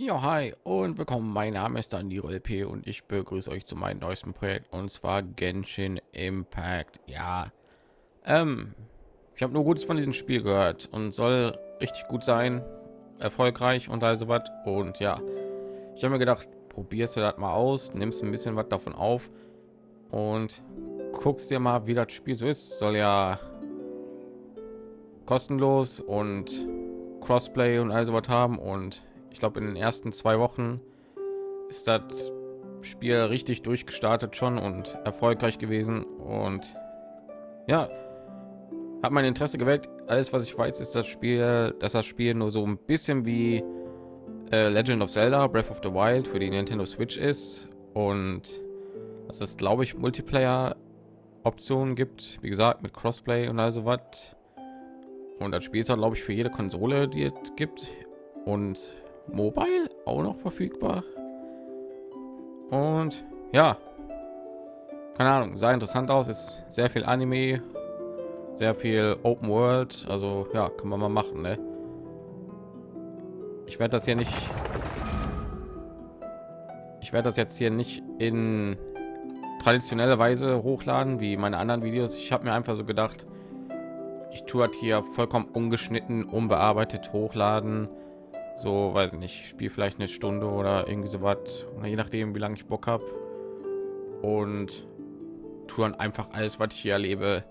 Ja, hi und willkommen. Mein Name ist Danilo LP und ich begrüße euch zu meinem neuesten Projekt und zwar Genshin Impact. Ja, ähm, ich habe nur Gutes von diesem Spiel gehört und soll richtig gut sein, erfolgreich und also was. Und ja, ich habe mir gedacht, probierst du das mal aus, nimmst ein bisschen was davon auf und guckst dir mal, wie das Spiel so ist. Soll ja kostenlos und Crossplay und also was haben und ich glaube in den ersten zwei Wochen ist das Spiel richtig durchgestartet schon und erfolgreich gewesen und ja hat mein Interesse geweckt. Alles was ich weiß ist das Spiel, dass das Spiel nur so ein bisschen wie äh, Legend of Zelda Breath of the Wild für die Nintendo Switch ist und dass es glaube ich Multiplayer Optionen gibt, wie gesagt mit Crossplay und also was. Und das Spiel ist glaube ich für jede Konsole, die es gibt und Mobile auch noch verfügbar. Und ja, keine Ahnung, sah interessant aus. Ist sehr viel Anime, sehr viel Open World. Also ja, kann man mal machen. Ne? Ich werde das hier nicht. Ich werde das jetzt hier nicht in traditionelle Weise hochladen wie meine anderen Videos. Ich habe mir einfach so gedacht, ich tue hier vollkommen ungeschnitten, unbearbeitet hochladen so weiß ich nicht spiele vielleicht eine stunde oder irgendwie so was je nachdem wie lange ich bock habe und tun einfach alles was ich hier erlebe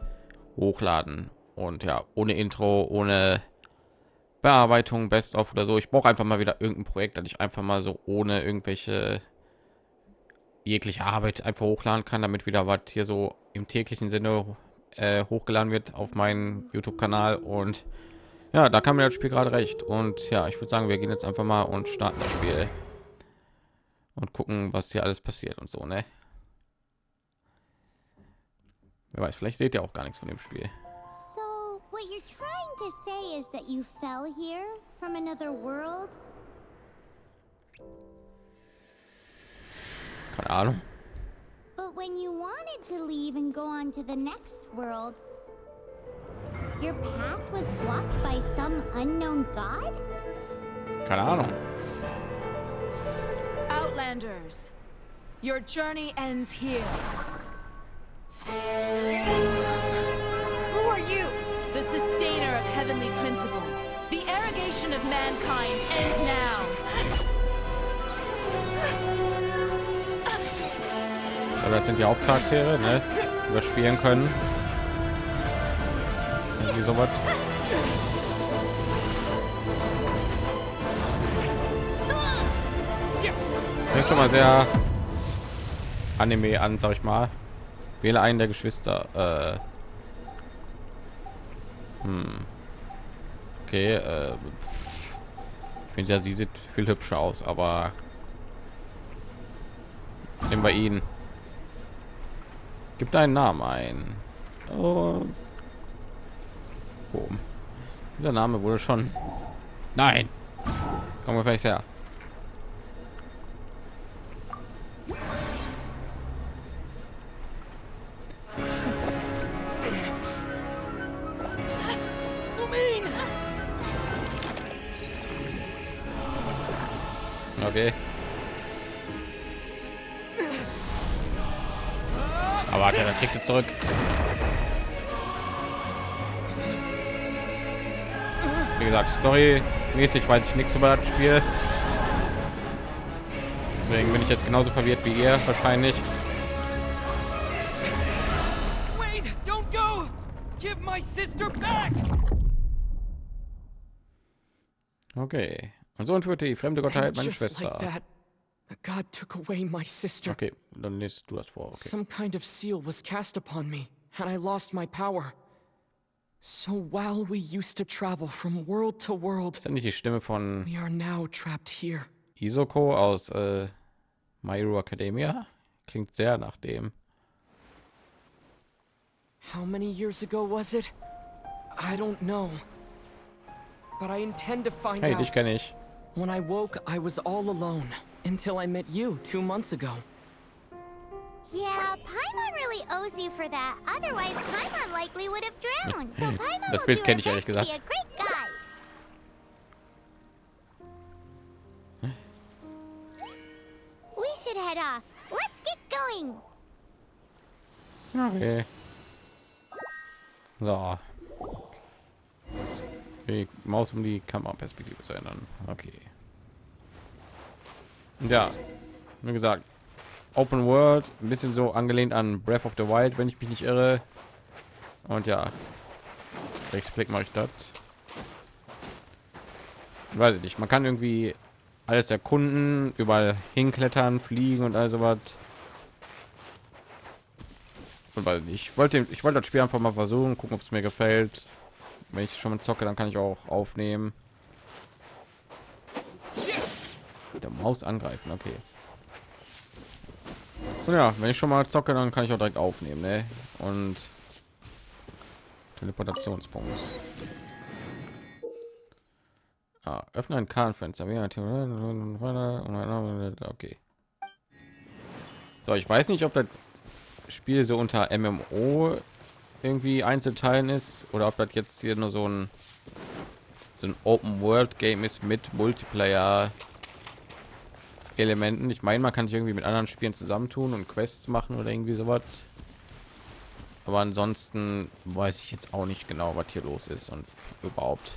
hochladen. Und ja ohne intro ohne bearbeitung best of oder so. Ich brauche einfach mal wieder irgendein projekt das ich einfach mal so ohne irgendwelche jegliche arbeit einfach hochladen kann damit wieder was hier so im täglichen sinne äh, hochgeladen wird auf meinen youtube kanal und ja, da kam mir das Spiel gerade recht. Und ja, ich würde sagen, wir gehen jetzt einfach mal und starten das Spiel und gucken, was hier alles passiert und so, ne? Wer weiß, vielleicht seht ihr auch gar nichts von dem Spiel. So, what you're trying to say is that you fell here from another world? Keine Ahnung. But when you wanted to leave and go on to the next world, Your path was blocked by some unknown god? Keine Ahnung. Outlanders, your journey ends here. Who are you? The sustainer of heavenly principles. The arrogation of mankind ends now. Also das sind die Hauptcharaktere, ne? Die wir spielen können. Irgendwie sowas Fängt schon mal sehr Anime an, sag ich mal. Wähle einen der Geschwister. Äh hm. Okay, äh, ich finde ja, sie sieht viel hübscher aus, aber nehmen wir ihn. Gibt einen Namen ein. Oh. Boom. Dieser Name wurde schon. Nein. Kommen wir vielleicht her. Okay. Aber warte, dann kriegst du zurück. Wie gesagt story mäßig weiß ich nichts über das spiel deswegen bin ich jetzt genauso verwirrt wie ihr wahrscheinlich okay und so entführte die fremde gottheit meine schwester God took away my sister. Okay, dann liest du das vor. Okay. Some kind of seal was cast upon me, and I lost my power. So while we used to travel from world to world, ist ja nicht die Stimme von we are now trapped here. Isoko aus äh, My Hero Academia klingt sehr nach dem. How many years ago was it? I don't know. But I intend to find hey, out. dich kenne ich. When I woke, I was all alone until I met you two months ago. Yeah, Paimon really owes you for that. Otherwise, Paimon likely would have drowned. So Paimon das will Bild do kenne her ich ehrlich best to gesagt. be a great guy. We should head off. Let's get going. Okay. So. Die Maus um die Kameraperspektive zu ändern. Okay. Ja, wie gesagt, Open World, ein bisschen so angelehnt an Breath of the Wild, wenn ich mich nicht irre. Und ja, Rechtsklick mache ich das. Weiß ich nicht. Man kann irgendwie alles erkunden, überall hinklettern, fliegen und was. Und weil ich wollte, ich wollte das Spiel einfach mal versuchen, gucken, ob es mir gefällt. Wenn ich schon zocke, dann kann ich auch aufnehmen. Der Maus angreifen, okay. Und ja, wenn ich schon mal zocke, dann kann ich auch direkt aufnehmen, ne? Und Teleportationspunkt. Ah, öffne ein Kartenfenster. Okay. So, ich weiß nicht, ob das Spiel so unter MMO irgendwie Einzelteilen ist oder ob das jetzt hier nur so ein so ein Open World Game ist mit Multiplayer Elementen. Ich meine, man kann sich irgendwie mit anderen Spielen zusammentun und Quests machen oder irgendwie sowas. Aber ansonsten weiß ich jetzt auch nicht genau, was hier los ist und überhaupt.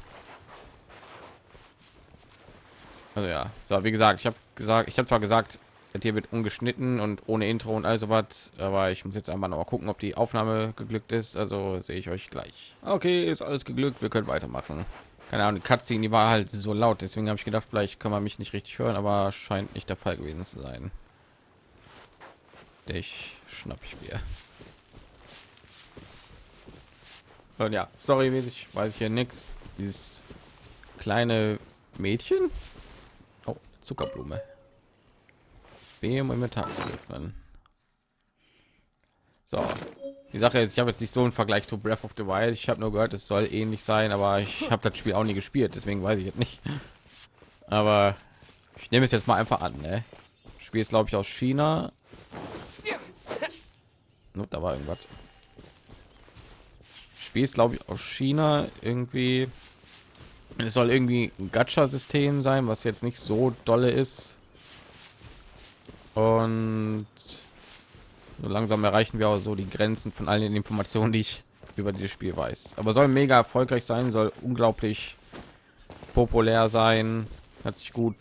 Also ja, so wie gesagt, ich habe gesagt, ich habe zwar gesagt, hier wird ungeschnitten und ohne Intro und also was, aber ich muss jetzt einmal noch gucken, ob die Aufnahme geglückt ist. Also sehe ich euch gleich. Okay, ist alles geglückt. Wir können weitermachen. Keine Ahnung, die Cutscene, die war halt so laut, deswegen habe ich gedacht, vielleicht kann man mich nicht richtig hören, aber scheint nicht der Fall gewesen zu sein. Ich schnapp ich mir. Und ja, storymäßig weiß ich hier nichts. Dieses kleine Mädchen, oh, Zuckerblume. B um Inventar zu öffnen. So, die Sache ist, ich habe jetzt nicht so einen Vergleich zu Breath of the Wild. Ich habe nur gehört, es soll ähnlich sein, aber ich habe das Spiel auch nie gespielt, deswegen weiß ich jetzt nicht. Aber ich nehme es jetzt mal einfach an. Ne? Spiel ist glaube ich aus China. No, da war irgendwas. Spiel ist glaube ich aus China irgendwie. Es soll irgendwie ein Gacha-System sein, was jetzt nicht so dolle ist. Und so langsam erreichen wir auch so die Grenzen von allen den Informationen, die ich über dieses Spiel weiß. Aber soll mega erfolgreich sein, soll unglaublich populär sein, hat sich gut,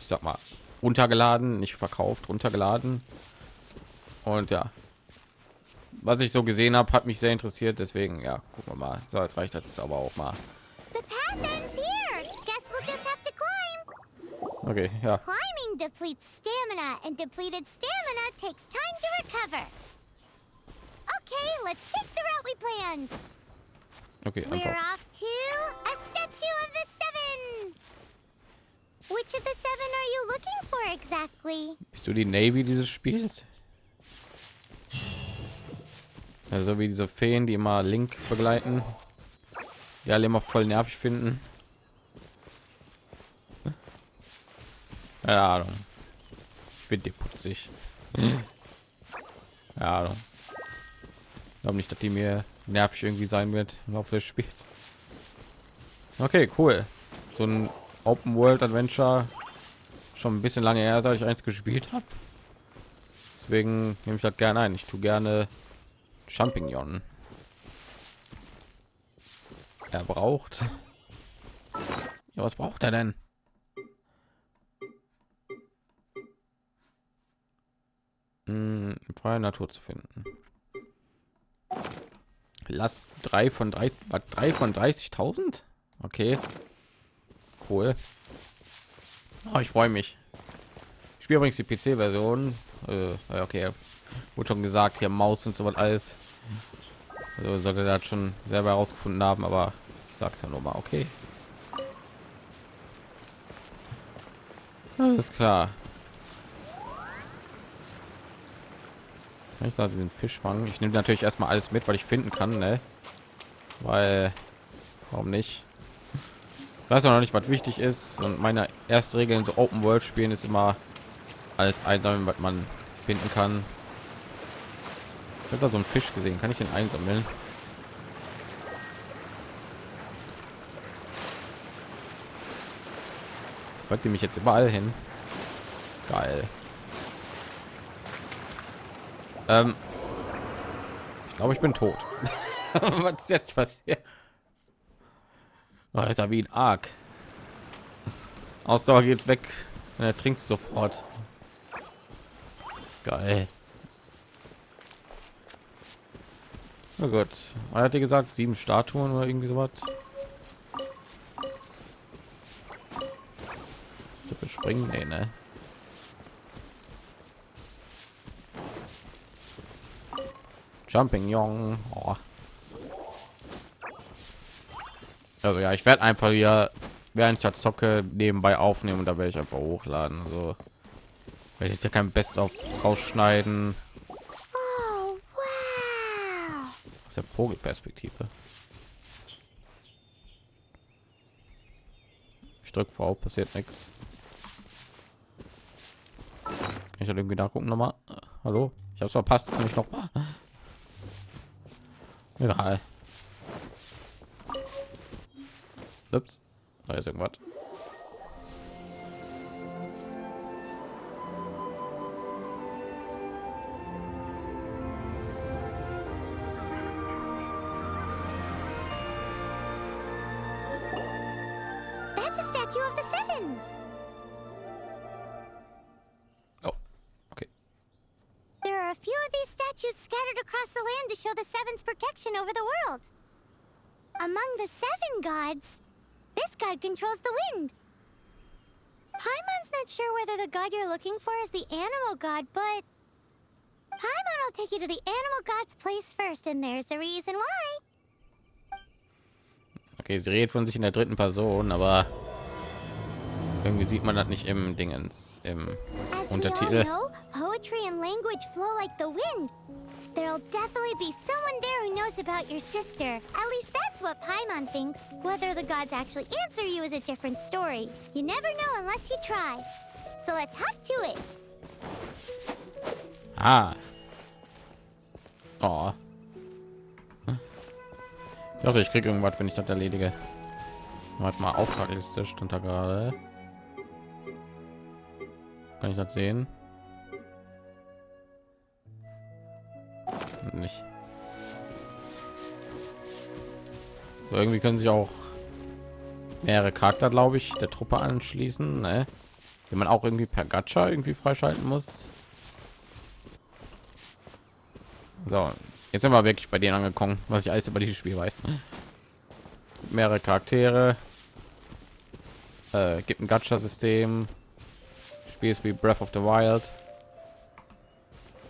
ich sag mal, runtergeladen, nicht verkauft, runtergeladen. Und ja, was ich so gesehen habe, hat mich sehr interessiert. Deswegen, ja, gucken wir mal. So, jetzt reicht das aber auch mal. Okay, ja. Climbing depletes stamina, and depleted stamina takes time to recover. Okay, let's take the route we planned. Okay, We're einfach. off to a statue of the seven. Which of the seven are you looking for exactly? Bist du die Navy dieses Spiels? Also wie diese Feen, die immer Link begleiten, die alle immer voll nervig finden. Ja, Ahnung. Ich bin dir putzig. Ja, Ahnung. Ich glaube nicht, dass die mir nervig irgendwie sein wird im Laufe des Spiels. Okay, cool. So ein Open World Adventure schon ein bisschen lange her, seit ich eins gespielt habe. Deswegen nehme ich das gerne ein. Ich tue gerne Champignon. Er braucht. Ja, was braucht er denn? Hm, freie Natur zu finden. Lass drei von drei, drei von 30.000? Okay, cool. Oh, ich freue mich. Ich spiele übrigens die PC-Version. Äh, okay, wurde schon gesagt, hier Maus und so was alles. Also sollte das schon selber herausgefunden haben, aber ich sag's ja nur mal, okay. Alles klar. Kann ich da diesen Fisch fangen? Ich nehme natürlich erstmal alles mit, weil ich finden kann, ne? Weil, warum nicht? Ich weiß auch noch nicht, was wichtig ist. Und meine erste Regel in so Open World Spielen ist immer alles einsammeln, was man finden kann. Ich habe da so einen Fisch gesehen. Kann ich den einsammeln? Folgt ihr mich jetzt überall hin? Geil. Ähm, ich glaube, ich bin tot. Was ist jetzt passiert? Oh, ist ja wie ein Arg. Ausdauer geht weg. Er trinkt sofort. Geil. Oh Gott. Er hat dir gesagt, sieben Statuen oder irgendwie sowas. Dafür springen, nee, ne? Young. Oh. Also ja, ich werde einfach hier, während ich das zocke, nebenbei aufnehmen und da werde ich einfach hochladen. So werde ich jetzt ja kein Best auf rausschneiden. Oh, wow. aus der Vogelperspektive. Ich drück V, passiert nichts. Ich halt irgendwie nachgucken nochmal? Hallo? Ich habe verpasst, kann ich noch mal? Egal. Ups. Da ist irgendwas. Across the land to show the Seven's protection over the world. Among the seven gods, this god controls the wind. Paimon's not sure whether the god you're looking for is the animal god, but Paimon will take you to the animal god's place first, and there's the reason why. Okay, sie redet von sich in der dritten Person, aber irgendwie sieht man das nicht im Dingens im As we all Untertitel. know, poetry and language flow like the wind. There'll definitely be someone there who knows about your sister. At least that's what Paimon thinks. Whether the gods actually answer you is a different story. You never know unless you try. So let's hop to it. Ah. Oh. Ich hoffe, ich kriege irgendwas, wenn ich das erledige. Warte mal, Auftragliste stand da gerade. Kann ich das sehen? Nicht. So, irgendwie können sich auch mehrere Charakter, glaube ich, der Truppe anschließen, ne? die man auch irgendwie per Gacha irgendwie freischalten muss. So, jetzt sind wir wirklich bei denen angekommen, was ich alles über dieses Spiel weiß. Mehrere Charaktere, äh, gibt ein Gacha-System, Spiel ist wie Breath of the Wild.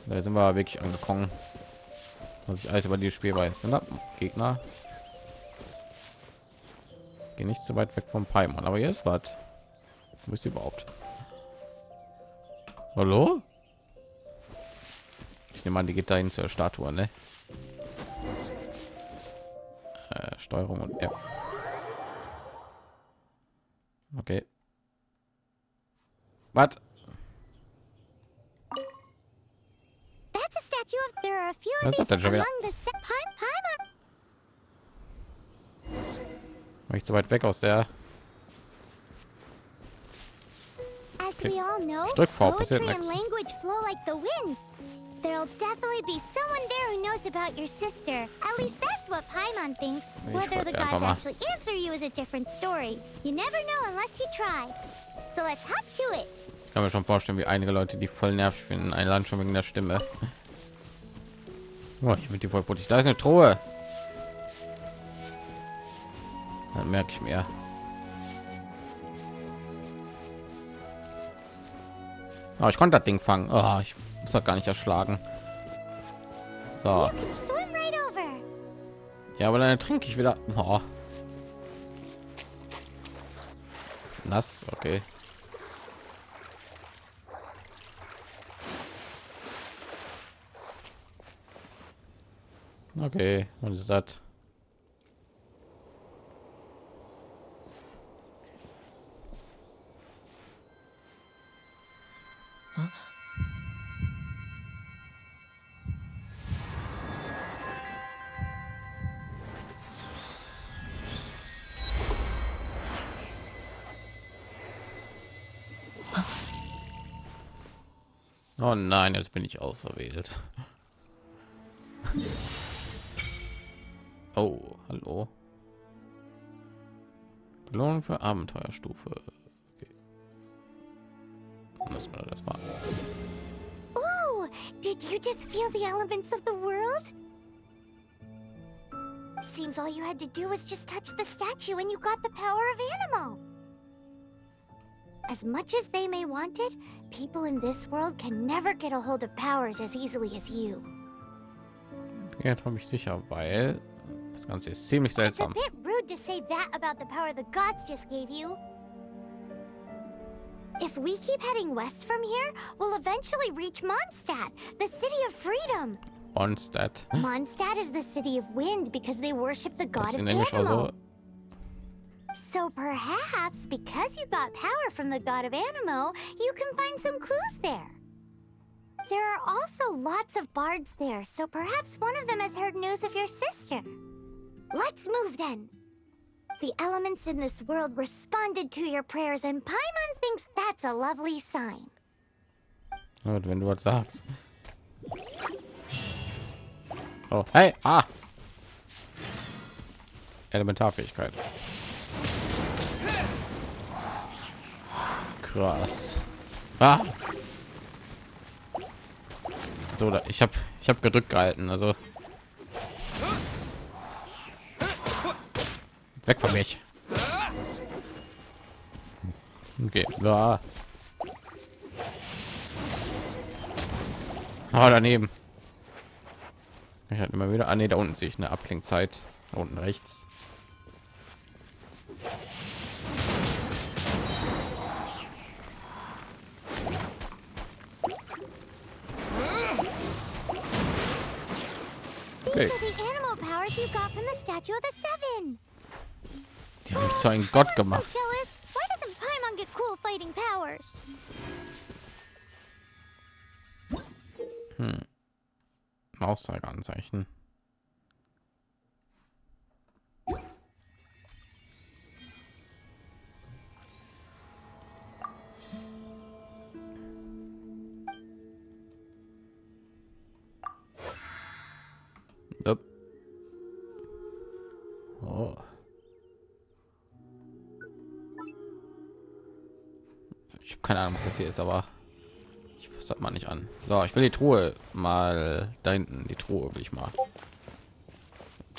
Da sind wir wirklich angekommen, was ich alles über dieses Spiel weiß. Sind da Gegner? Geh nicht zu weit weg vom Paimon, aber ist was. Wo ist die überhaupt? Hallo? Ich nehme an, die geht dahin zur Statue, ne? Äh, Steuerung und F. Okay. Was? That's a statue of. There are a few of Was these denn schon wieder? War ich zu weit weg aus der? Know, Ich drück V, passiert poetry and nix. language flow like the wind. There'll definitely be someone there who knows about your sister. At least that's what Paimon thinks. Ich Whether the frag einfach gods mal. actually answer you is a different story. You never know unless you try. So let's hop to it. Ich kann mir schon vorstellen, wie einige Leute die voll nervig finden, ein Land schon wegen der Stimme. Oh, ich bin die voll putzig. Da ist eine Truhe. Dann merke ich mir. Oh, ich konnte das Ding fangen. Oh, ich muss das gar nicht erschlagen. So, ja, aber dann trinke ich wieder. Oh. Nass, okay. Okay, was ist das? Oh nein, jetzt bin ich auserwählt. Oh, hallo. Belohnung für Abenteuerstufe. Okay. Müssen wir das machen. Ooh, did you just feel the elements of the world? Seems all you had to do was just touch the statue and you got the power of Animo. As much as they may want it, people in this world can never get a hold of powers as easily as you. Jetzt habe ich sicher, weil das Ganze ist ziemlich It's a seltsam. bit rude to say that about the power the gods just gave you. If we keep heading west from here, we'll eventually reach Mondstadt, the city of freedom. Mondstadt. Mondstadt is the city of wind because they worship the god of Animo. So perhaps because you got power from the god of Animo, you can find some clues there. There are also lots of bards there, so perhaps one of them has heard news of your sister. Let's move then. The elements in this world responded to your prayers, and Paimon thinks that's a lovely sign. Gut, wenn du was sagst. Oh, hey, ah. Elementarfähigkeit. Krass. Ah. So, ich habe ich habe gedrückt gehalten, also weg von mich. Okay, ja. Ah, daneben. Ich hatte immer wieder. Ah, nee, da unten sehe ich eine Abklingzeit. Unten rechts. Okay. Die haben mich zu einem Gott I'm gemacht. So jealous. Why Ich habe keine Ahnung, was das hier ist, aber ich das mal nicht an. So, ich will die Truhe mal da hinten. Die Truhe will ich mal.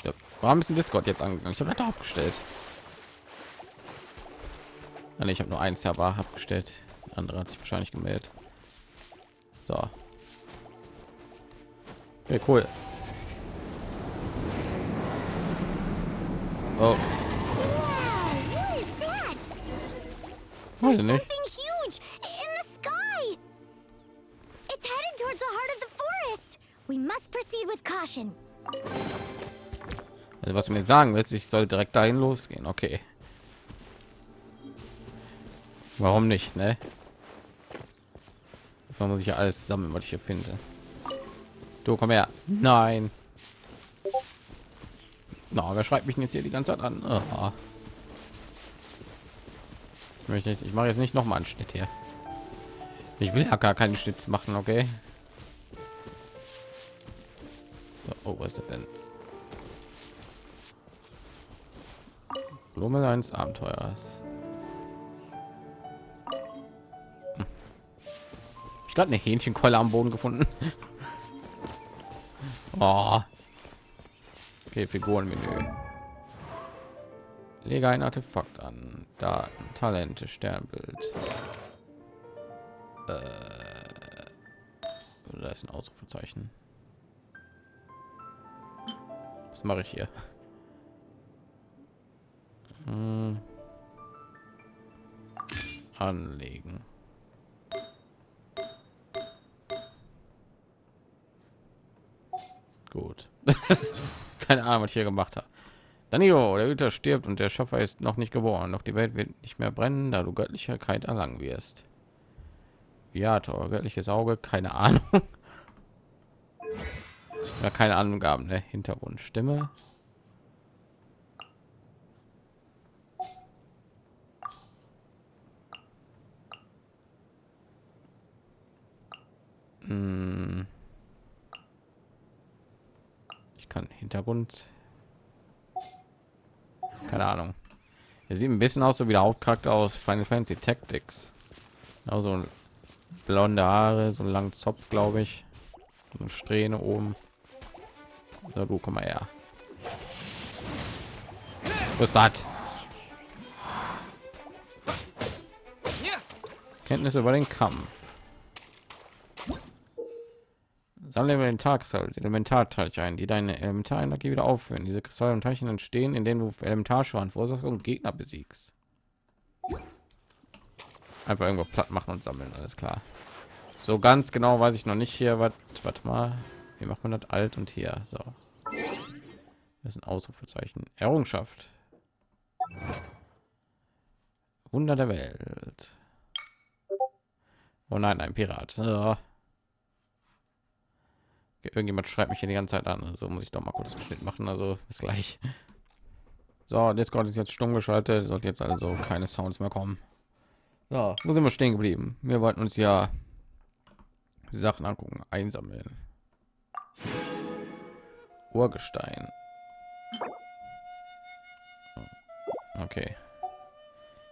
Ja. Warum ist ein Discord jetzt angegangen? Ich habe das abgestellt. Ah, nee, ich habe nur eins Server abgestellt. Der andere hat sich wahrscheinlich gemeldet. So. Okay, cool. Oh, Wow, what is that? Also was du mir sagen willst, ich soll direkt dahin losgehen. Okay. Warum nicht, ne? Da muss ich ja alles sammeln, was ich hier finde. Du komm her. Nein. Na, wer schreibt mich jetzt hier die ganze Zeit an? Aha. Ich möchte nicht, ich mache jetzt nicht noch mal einen Schnitt hier. Ich will ja gar keinen Schnitt machen, okay? Oh, was ist das denn? Blume eines Abenteuers. Hm. Ich gerade eine Hähnchenkeule am Boden gefunden. oh. Okay, Figurenmenü. Lege ein Artefakt an. Daten, Talente, Sternbild. Äh, da ist ein Ausrufezeichen. Mache ich hier? Hm. Anlegen. Gut. Keine Ahnung, was ich hier gemacht habe. Danilo, der Hüter stirbt und der Schöpfer ist noch nicht geboren. Doch die Welt wird nicht mehr brennen, da du Göttlichkeit erlangen wirst. Ja, Tor, göttliches Auge, keine Ahnung. Ja, keine Angaben, ne? Hintergrund, Stimme. Hm. kann. Hintergrund. Keine Ahnung. Er sieht ein bisschen aus so wie der Hauptcharakter aus Final Fantasy Tactics. Also blonde Haare, so einen langen Zopf, glaube ich. Und Strähne oben. So, du komm mal her. Was das? Kenntnisse über den Kampf. Sammle Elementarkristalle, Elementarteilchen ein, die deine Elementarenergie wieder aufführen. Diese Kristalle und Teilchen entstehen, indem du Elementarschaden verursachst und Gegner besiegst. Einfach irgendwo platt machen und sammeln, alles klar. So ganz genau weiß ich noch nicht hier, was, warte mal, wie macht man das alt und hier, so. Das ist ein Ausrufezeichen. Errungenschaft. Wunder der Welt. Oh nein, ein Pirat. Ja. Irgendjemand schreibt mich hier die ganze Zeit an, also muss ich doch mal kurz einen Schnitt machen. Also bis gleich. So, Discord ist jetzt stumm geschaltet, sollte jetzt also keine Sounds mehr kommen. So, wo sind wir stehen geblieben? Wir wollten uns ja Sachen angucken, einsammeln. Urgestein. Okay.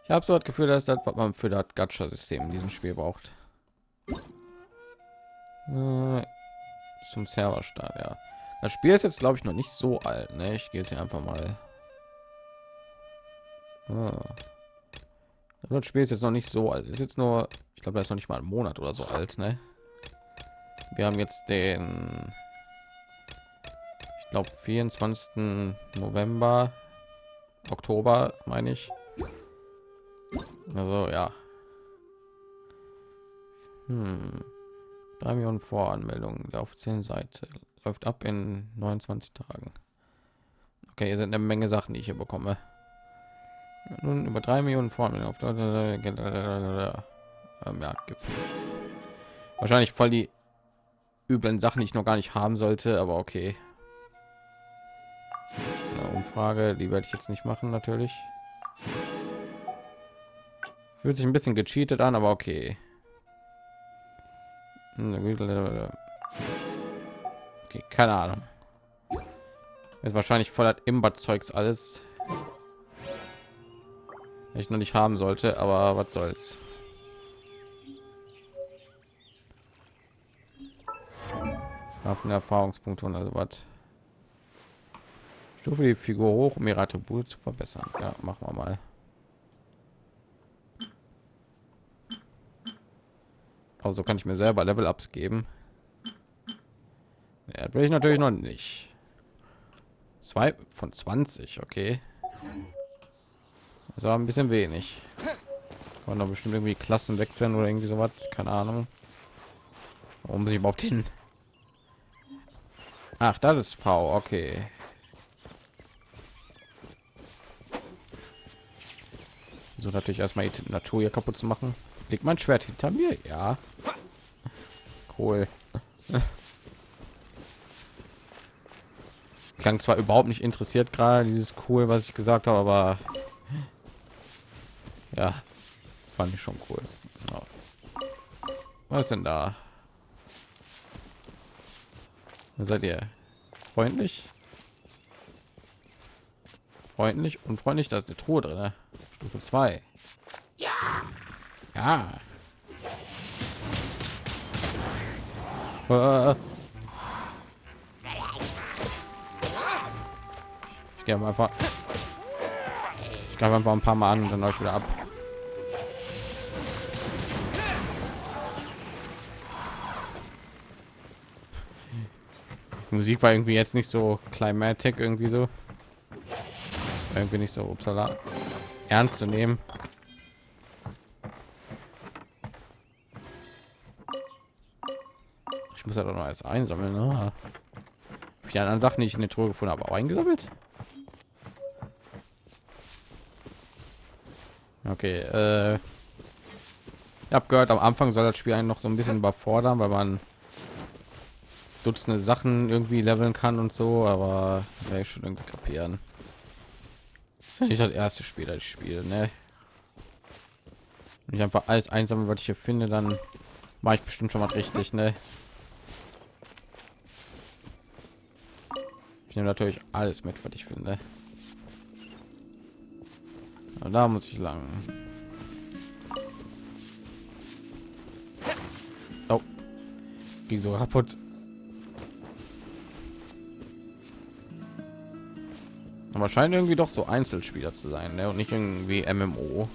Ich habe so das Gefühl, dass das, was man für das Gacha-System in diesem Spiel braucht. Äh, zum Serverstart, ja. Das Spiel ist jetzt, glaube ich, noch nicht so alt. Ne? Ich gehe jetzt hier einfach mal. Ah. Das Spiel ist jetzt noch nicht so alt. Ist jetzt nur, ich glaube, das ist noch nicht mal ein Monat oder so alt. Ne? Wir haben jetzt den, glaube, 24. November, Oktober, meine ich. Also ja. Hm. 3 Millionen Voranmeldungen der offiziellen Seite läuft ab in 29 Tagen. Okay, hier sind eine Menge Sachen, die ich hier bekomme. Nun über 3 Millionen Voranmeldungen auf ähm, ja, gibt. Wahrscheinlich voll die üblen Sachen, die ich noch gar nicht haben sollte, aber okay. Umfrage, die werde ich jetzt nicht machen, natürlich. Fühlt sich ein bisschen gecheatet an, aber okay. Okay, keine Ahnung. Ist wahrscheinlich voller Imbat-Zeugs alles. Ich noch nicht haben sollte, aber was soll's. Waffen Erfahrungspunkte und also was. Stufe die Figur hoch, um ihre Attribute zu verbessern. Ja, machen wir mal. Also kann ich mir selber Level-Ups geben. Ja, will ich natürlich noch nicht. Zwei von 20, okay. Das war ein bisschen wenig. Kann doch bestimmt irgendwie Klassen wechseln oder irgendwie sowas. Keine Ahnung. Warum sich überhaupt hin? Ach, das ist V. Okay. So natürlich erstmal die Natur hier kaputt zu machen. Liegt mein Schwert hinter mir? Ja. Cool. Klang zwar überhaupt nicht interessiert gerade dieses cool, was ich gesagt habe, aber ja, fand ich schon cool. Was denn da? Seid ihr freundlich? Freundlich und freundlich, da ist eine Truhe drin. Stufe 2. Ja. Ja. Äh. Ich gehe einfach. Ich greife einfach ein paar Mal an und dann euch wieder ab. Die Musik war irgendwie jetzt nicht so climatic irgendwie so. Irgendwie nicht so upsala, ernst zu nehmen. Ich muss ja doch noch alles einsammeln. Ne? Die anderen Sachen, die ich in der Truhe gefunden habe, auch eingesammelt. Okay, äh, ich habe gehört, am Anfang soll das Spiel einen noch so ein bisschen überfordern, weil man Dutzende Sachen irgendwie leveln kann und so, aber werde ich schon irgendwie kapieren. Nicht das erste Spiel, das ich spiele, ne? Wenn ich einfach alles einsammeln, was ich hier finde, dann mache ich bestimmt schon mal richtig, ne? Ich nehme natürlich alles mit, was ich finde. Aber da muss ich lang. Oh, ging so kaputt. Aber scheint irgendwie doch so Einzelspieler zu sein, ne? und nicht irgendwie MMO.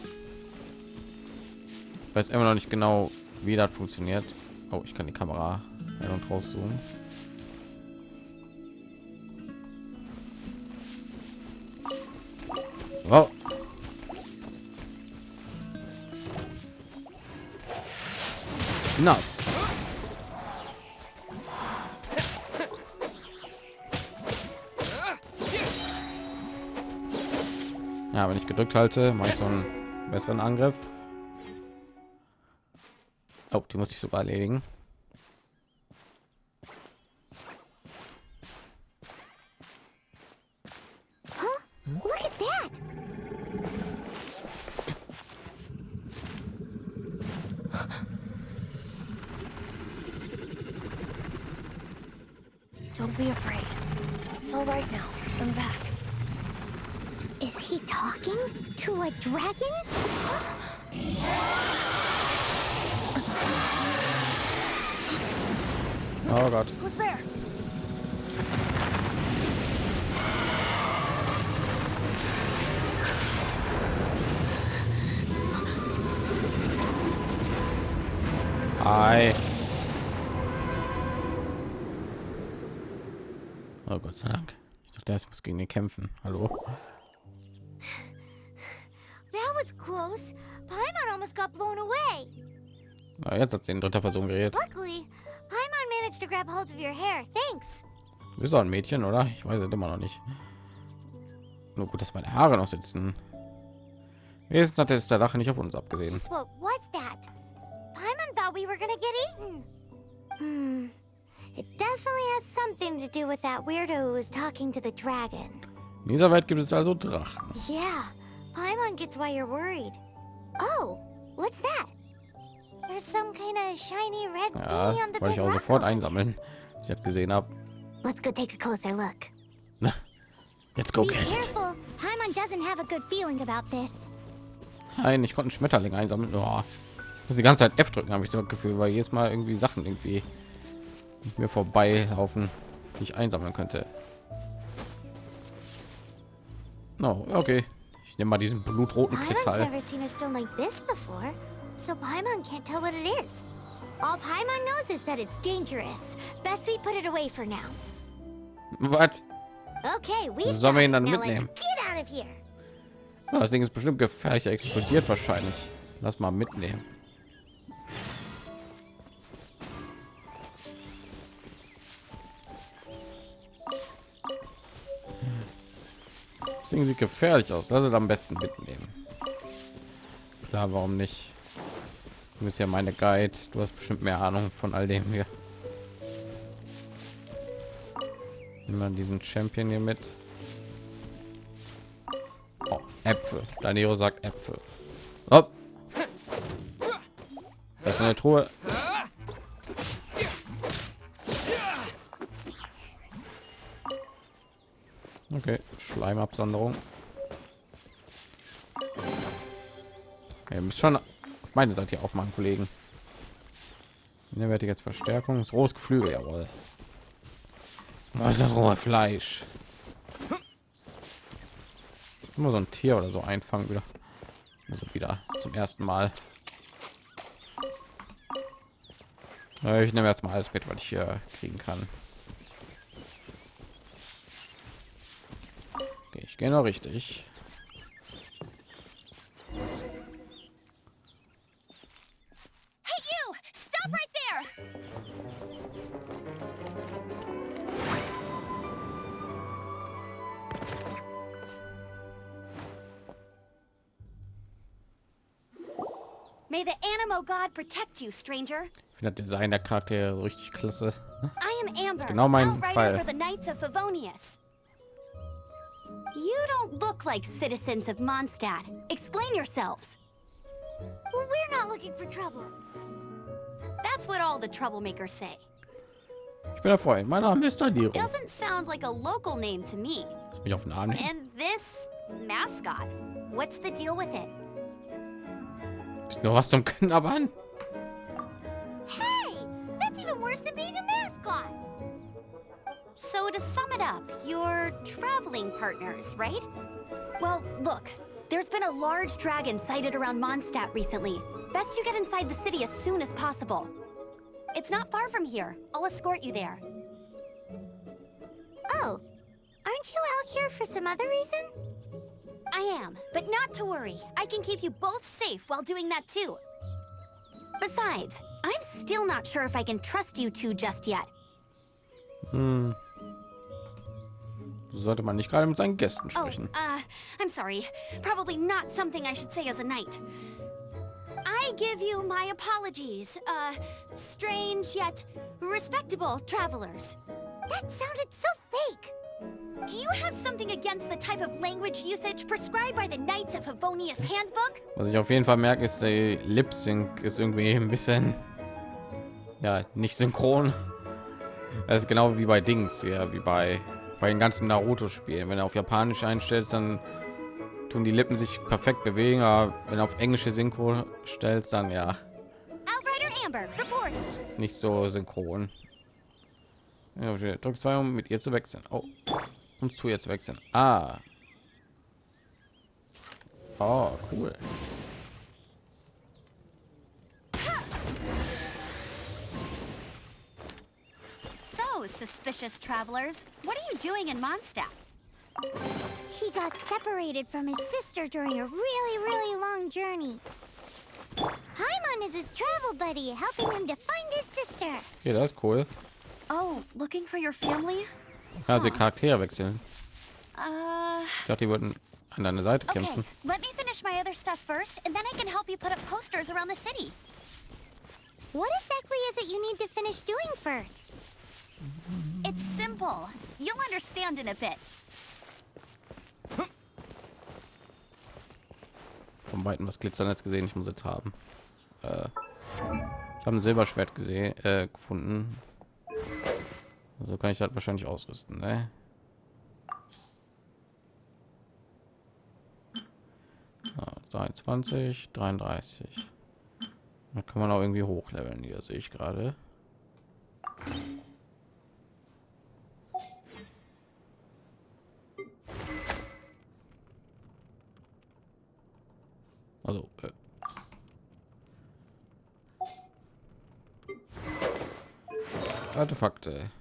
Ich weiß immer noch nicht genau, wie das funktioniert. Oh, ich kann die Kamera ein und rauszoomen. Oh. Nass. Ja, wenn ich gedrückt halte, mache ich so einen besseren Angriff. Oh, die muss ich sogar erledigen. Don't be afraid. It's all right now. I'm back. Is he talking to a dragon? Oh god. Who's there? Hi. Oh Gott sei Dank. Ich dachte, ich muss gegen ihn kämpfen. Hallo. Close. Paimon almost got blown away. Na, jetzt hat sie in dritter Person geredet. Luckily, Paimon managed to grab hold of your hair. Thanks. Du bist doch ein Mädchen, oder? Ich weiß es immer noch nicht. Nur gut, dass meine Haare noch sitzen. Wenigstens hat jetzt der Lache nicht auf uns abgesehen. Just what was that? Paimon thought we were gonna get eaten. Hmm. It definitely has something to do with that weirdo who was talking to the dragon. In dieser Welt gibt es also Drachen. Yeah, Paimon gets why you're worried. Oh, what's that? There's some kind of shiny red Ja, thingy on the ich auch sofort einsammeln. Ich habe gesehen habe. Let's go take a closer look. Jetzt go get it. Paimon doesn't have a good feeling about this. Nein, ich konnte einen Schmetterling einsammeln. Oh. Muss die ganze Zeit F drücken, habe ich so ein Gefühl, weil jedes Mal irgendwie Sachen irgendwie mir vorbei laufen, die ich einsammeln könnte. No, okay. Ich nehme mal diesen blutroten Kristall. never seen a stone like this before, so Paimon can't tell what it is. All Paimon knows is that it's dangerous. Best we put it away for now. Was? Okay, we've Sollen wir ihn dann mitnehmen? let's get out of here. Ja, das Ding ist bestimmt gefährlich, er explodiert wahrscheinlich. Lass mal mitnehmen. Das Ding sieht gefährlich aus. Lass es am besten mitnehmen. Klar, warum nicht? Du bist ja meine Guide. Du hast bestimmt mehr Ahnung von all dem hier. Wir diesen Champion hier mit. Oh, Äpfel. Danero sagt Äpfel. Hopp. Das ist eine Truhe. Okay, Schleimabsonderung. Ihr müsst schon auf meine Seite hier aufmachen, Kollegen. Ich jetzt Verstärkung. Das rohes Geflügel, jawohl. Was ist das rohe Fleisch? Immer so ein Tier oder so einfangen wieder. Also wieder zum ersten Mal. Ich nehme jetzt mal alles mit, was ich hier kriegen kann. Okay, ich gehe noch richtig. Hey, you! Stop right there! May the Animo God protect you, stranger. Ich finde das Design der Charaktere richtig klasse. I am Amber, genau mein Fall. You don't look like citizens of Mondstadt. Explain yourselves. Well, we're not looking for trouble. That's what all the troublemakers say. Ich bin der Freund. Mein Name ist Daniro. Doesn't sound like a local name to me. Ich auf nehmen. And this mascot, what's the deal with it? Ist nur was zum Knabbern. Hey, that's even worse than being. So to sum it up, you're traveling partners, right? Well, look, there's been a large dragon sighted around Mondstadt recently. Best you get inside the city as soon as possible. It's not far from here. I'll escort you there. Oh, aren't you out here for some other reason? I am, but not to worry. I can keep you both safe while doing that too. Besides, I'm still not sure if I can trust you two just yet. Hm. So sollte man nicht gerade mit seinen Gästen Oh, sprechen. uh, I'm sorry. Probably not something I should say as a knight. I give you my apologies, uh, strange yet respectable travelers. That sounded so fake. Do you have something against the type of language usage prescribed by the Knights of Favonius Handbook? Was ich auf jeden Fall merke, ist der Lip Sync ist irgendwie ein bisschen ja nicht synchron. Das ist genau wie bei Dings, ja, wie bei bei den ganzen Naruto-Spielen. Wenn du auf Japanisch einstellst, dann tun die Lippen sich perfekt bewegen, aber wenn auf englische Synchro stellst, dann ja nicht so synchron. Ja, drück zwei, um mit ihr zu wechseln. Oh, um zu ihr zu wechseln. Ah. Oh, cool. So, suspicious travelers, what are you doing in Mondstadt? He got separated from his sister during a really, really long journey. Paimon is his travel buddy, helping him to find his sister. Okay, that's ist cool. Oh, looking for your family? Ja, die Charaktere wechseln. Uh, Ich dachte, die würden an deine Seite okay. kämpfen. Let me finish my other stuff first, and then I can help you put up posters around the city. What exactly is it you need to finish doing first? It's simple. You'll understand in a bit. Von weitem was glitzerndes gesehen. Ich muss jetzt haben. Äh, ich habe ein Silberschwert gesehen, äh, gefunden. So kann ich das wahrscheinlich ausrüsten. Ne? Ah, 23, 33. Da kann man auch irgendwie hochleveln. Hier sehe ich gerade. Also, äh. Artefakte.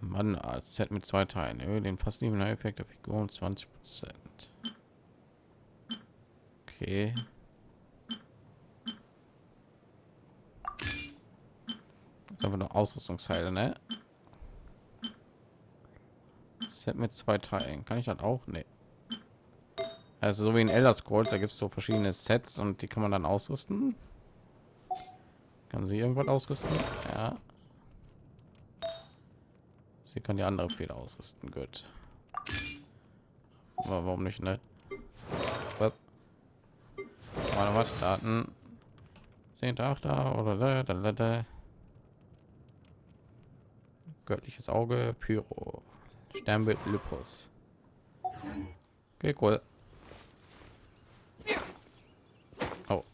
Mann, als Set mit zwei Teilen. Erhöhe den passiven Effekt der Figur um 20 Prozent. Okay. Jetzt einfach nur Ausrüstungsteile, ne? Set mit zwei Teilen. Kann ich das auch? Nee. Also so wie in Elder Scrolls, da gibt es so verschiedene Sets und die kann man dann ausrüsten. Kann sie irgendwas ausrüsten? Ja. Sie kann die andere Feder ausrüsten. Gut. Warum nicht, ne? Warte, was? Daten. 10.8. oder da, da, da, da. Göttliches Auge, Pyro. Sternbild Lupus. Okay, cool. Oh.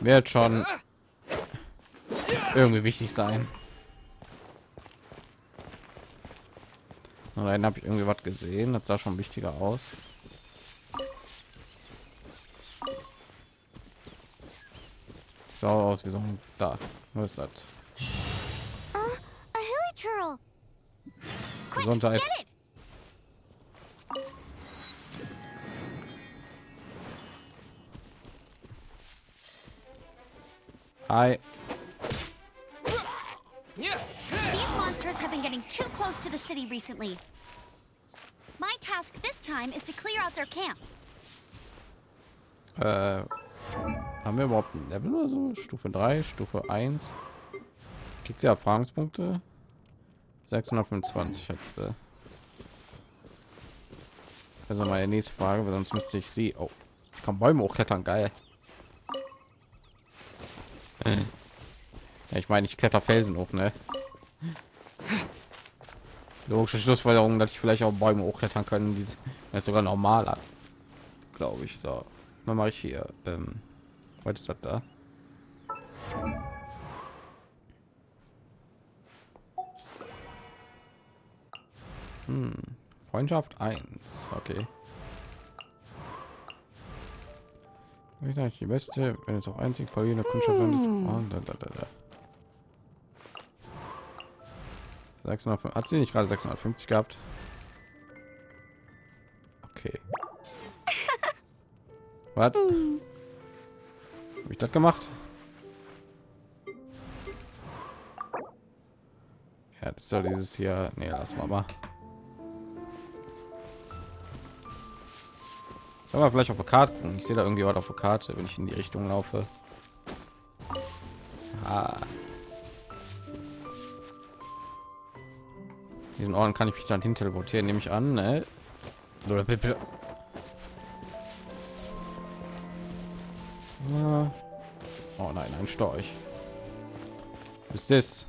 Wird schon irgendwie wichtig sein. Nein, habe ich irgendwie was gesehen. Das sah schon wichtiger aus. So aus wie so ein da. Was ist das? Uh, a hilichurl. Quick, Gesundheit. Hi. These monsters have been getting too close to the city recently. My task this time is to clear out their camp. Äh, haben wir überhaupt ein Level oder so? Stufe 3, Stufe 1. Kriegt sie Erfahrungspunkte? 625 jetzt. Äh. Also meine nächste Frage, weil sonst müsste ich sie. Oh, ich kann Bäume hochklettern, geil. Ja, ich meine, ich kletter Felsen hoch, ne? Logische Schlussfolgerung, dass ich vielleicht auch Bäume hochklettern können, die ist sogar normal an, glaube ich. So, dann mache ich hier. Ähm, was ist das da? Hm. Freundschaft 1. Okay. Wie sage ich die beste, wenn es auch einzig verliehene Kundschaft ist. Oh, da, da, da, da. 600, hat sie nicht gerade 650 gehabt? Okay. Was? Habe ich das gemacht? Ja, das soll dieses hier. Nee, lass mal mal. Aber vielleicht auf der Karte. Ich sehe da irgendwie was auf der Karte, wenn ich in die Richtung laufe. Ah. Diesen Orden kann ich mich dann hin teleportieren, nehme ich an. Ne? Oder bitte. Ah. Oh nein, ein Storch. Was ist das?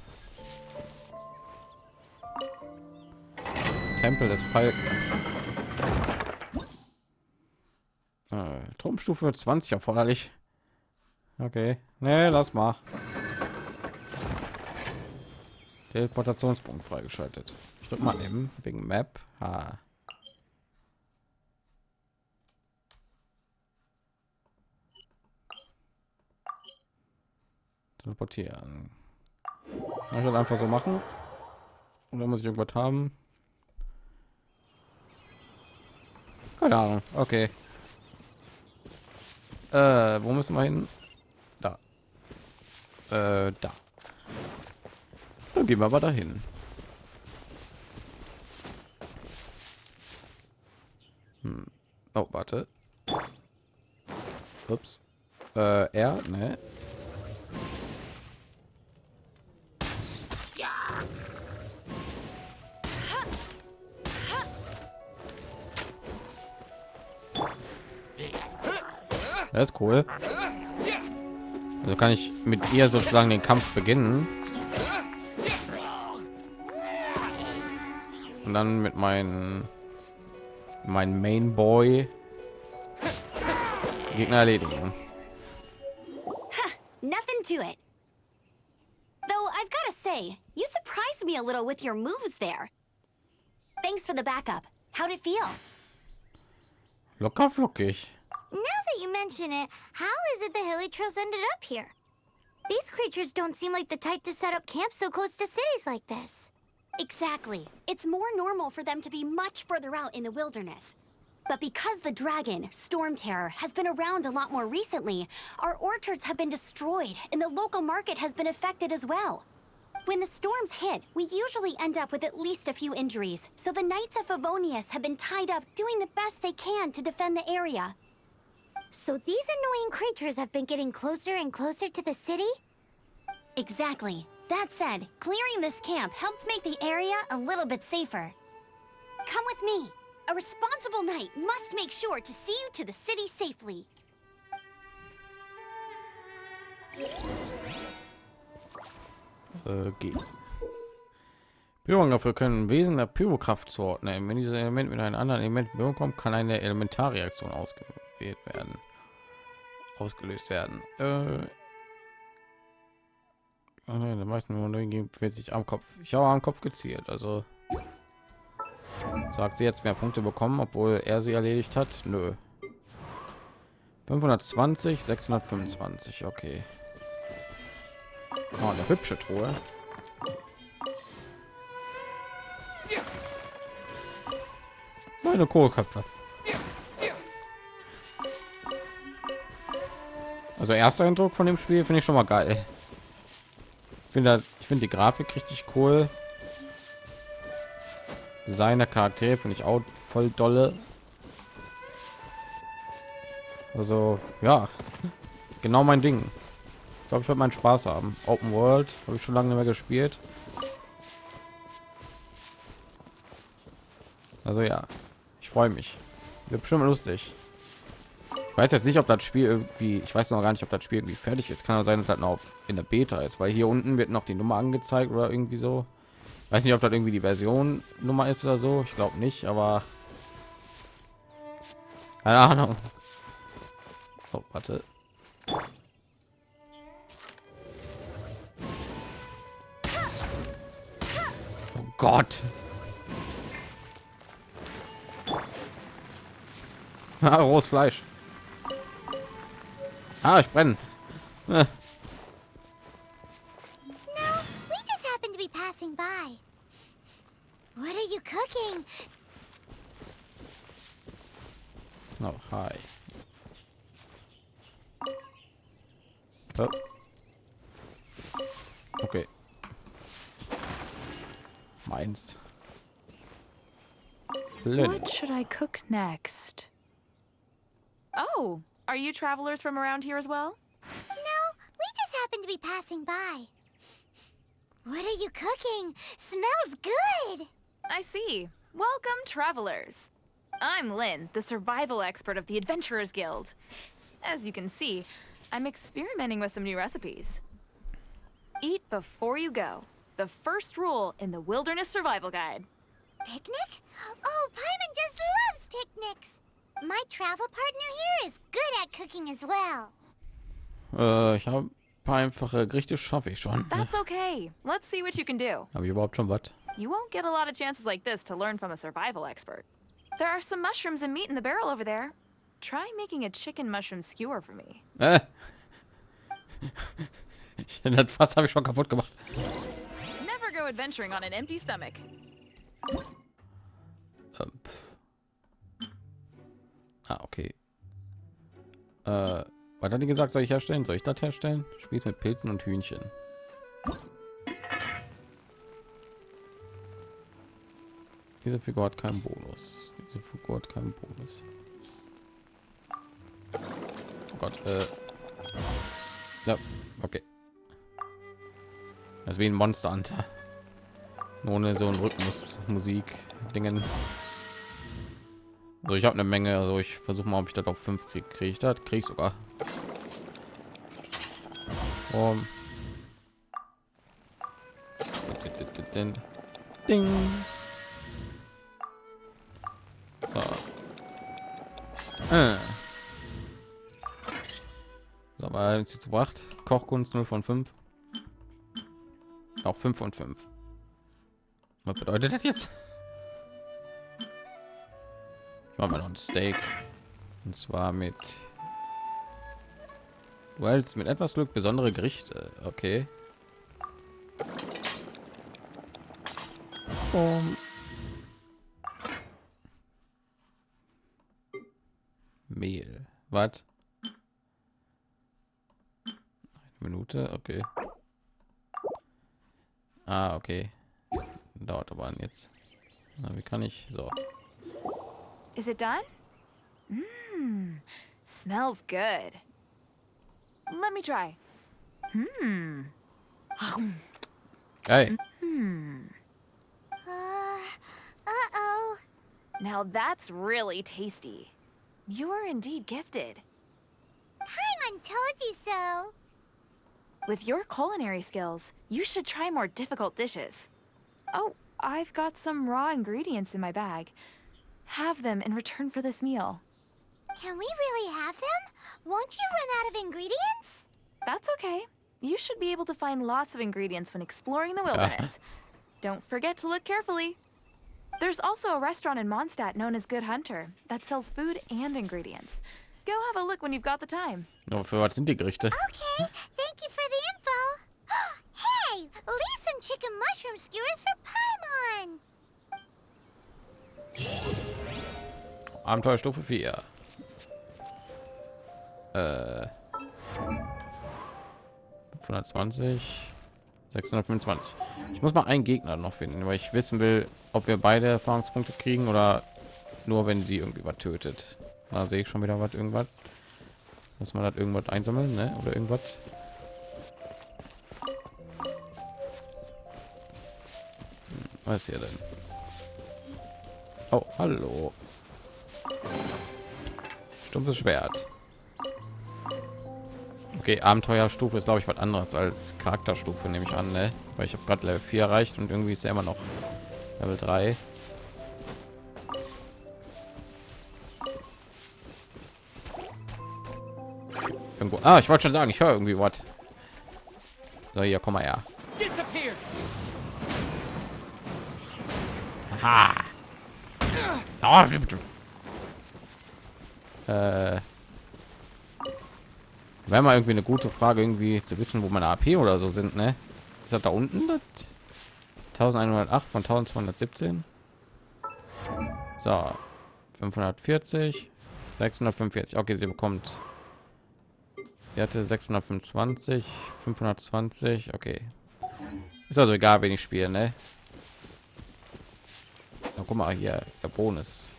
Tempel des Falken. Turmstufe 20 erforderlich. Okay. Nee, lass mal. Teleportationspunkt freigeschaltet. Ich drück mal eben wegen Map. Ha. Teleportieren. Ich will einfach so machen. Und dann muss ich irgendwas haben. Keine Ahnung. Okay. Äh, wo müssen wir hin? Da. Äh, da. Dann gehen wir aber dahin. Hm. Oh, warte. Ups. Äh, er, ne? Das ist cool. Also kann ich mit ihr sozusagen den Kampf beginnen. Und dann mit meinen mein Main Boy Gegner erledigen. Nothing to it. Though I've got to say, you surprised me a little with your moves there. Thanks for the backup. How'd it feel? Locker flockig. Now that you mention it, how is it the hilly trails ended up here? These creatures don't seem like the type to set up camp so close to cities like this. Exactly. It's more normal for them to be much further out in the wilderness. But because the dragon, Storm Terror, has been around a lot more recently, our orchards have been destroyed and the local market has been affected as well. When the storms hit, we usually end up with at least a few injuries, so the Knights of Favonius have been tied up doing the best they can to defend the area. So these annoying creatures have been getting closer and closer to the city? Exactly. That said, clearing this camp helped make the area a little bit safer. Come with me. A responsible knight must make sure to see you to the city safely. Geht. Berührung können Wesen der Pyrokraft zuordnen. Wenn dieses Element mit einem anderen Element in kommt, kann eine Elementarreaktion ausgewählt werden, ausgelöst werden. Äh, der meisten Monologen befindet sich am Kopf. Ich habe am Kopf gezielt, also sagt sie jetzt mehr Punkte bekommen, obwohl er sie erledigt hat. Nö. 520, 625, okay. Oh, eine hübsche Truhe. Meine Kohlköpfe. Also erster Eindruck von dem Spiel finde ich schon mal geil. Ich finde, ich finde die Grafik richtig cool. Seine Charaktere finde ich auch voll dolle. Also ja, genau mein Ding. Ich glaube, ich werde meinen Spaß haben. Open World habe ich schon lange nicht mehr gespielt. Also ja, ich freue mich. Wird bestimmt lustig. Ich weiß jetzt nicht, ob das Spiel irgendwie, ich weiß noch gar nicht, ob das Spiel irgendwie fertig ist. Kann auch sein, dass das noch auf, in der Beta ist, weil hier unten wird noch die Nummer angezeigt oder irgendwie so. Weiß nicht, ob das irgendwie die Version Nummer ist oder so. Ich glaube nicht, aber keine Ahnung. Oh, warte. Oh Gott. Ah, rohes Fleisch. Ah, ich brenne. Äh, No, we just happened to be passing by. What are you cooking? Oh, hi. Oh. Okay. Meins. Lynn. What should I cook next? Are you travelers from around here as well? No, we just happened to be passing by. What are you cooking? Smells good. I see. Welcome, travelers. I'm Lynn, the survival expert of the Adventurers Guild. As you can see, I'm experimenting with some new recipes. Eat before you go. The first rule in the Wilderness Survival Guide. Picnic? Oh, Paimon just loves picnics. My travel partner here is good at cooking as well. Äh, ich habe paar einfache Gerichte schaffe ich schon. That's okay. Let's see what you can do. Habe ich überhaupt schon was? You won't get a lot of chances like this to learn from a survival expert. There are some mushrooms and meat in the barrel over there. Try making a chicken mushroom skewer for me. Äh. das Fass habe ich schon kaputt gemacht. Never go adventuring on an empty stomach. Ähm, pff. Ah, okay. Äh, was hat die gesagt, soll ich herstellen? Soll ich das herstellen? Spieß mit Pilzen und Hühnchen. Diese Figur hat keinen Bonus. Diese Figur hat keinen Bonus. Oh Gott, äh. Ja, okay. Das ist wie ein Monster Hunter. Ohne so ein Rhythmus, Musik, Dingen. Also ich habe eine Menge, also ich versuche mal, ob ich das auf fünf kriege. Kriege ich das? Kriege ich sogar. Um. Ding. So. Äh. So, aber jetzt gebracht. Kochkunst 0 von 5. Auch 5 von 5. Was bedeutet das jetzt? Ich mache mal noch ein Steak. Und zwar mit Wells mit etwas Glück besondere Gerichte. Okay. Um. Mehl. Was? Eine Minute. Okay. Ah, okay. Dauert aber an jetzt. Na, wie kann ich so? Is it done? Mmm, smells good. Let me try. Hmm. Hey, Uh, uh-oh. Now that's really tasty. You're indeed gifted. Paimon told you so. With your culinary skills, you should try more difficult dishes. Oh, I've got some raw ingredients in my bag. Have them in return for this meal. Can we really have them? Won't you run out of ingredients? That's okay. You should be able to find lots of ingredients when exploring the wilderness. Don't forget to look carefully. There's also a restaurant in Mondstadt known as Good Hunter that sells food and ingredients. Go have a look when you've got the time. nur für was sind die Gerichte? Okay, thank you for the info. hey, leave some chicken mushroom skewers for Paimon. Abenteuerstufe 4. Äh 520 625. Ich muss mal einen Gegner noch finden, weil ich wissen will, ob wir beide Erfahrungspunkte kriegen oder nur wenn sie irgendwie was tötet. Da sehe ich schon wieder was irgendwas. Muss man das irgendwas einsammeln, ne? Oder irgendwas. Hm, Was hier denn? Oh, hallo. Stumpfes Schwert. Okay, Abenteuerstufe ist glaube ich was anderes als Charakterstufe, nehme ich an, ne? Weil ich habe gerade Level 4 erreicht und irgendwie ist er immer noch Level 3. Irgendwo. Ah, ich wollte schon sagen, ich höre irgendwie was. So, hier, komm mal her. Disappear! Äh, wäre mal irgendwie eine gute Frage, irgendwie zu wissen, wo meine AP oder so sind, ne? Ist das da unten? Das 1108 von 1217. So, 540, 645. Okay, sie bekommt. Sie hatte 625, 520. Okay, ist also egal, wenn ich spiele, ne? Na, guck mal hier, der Bonus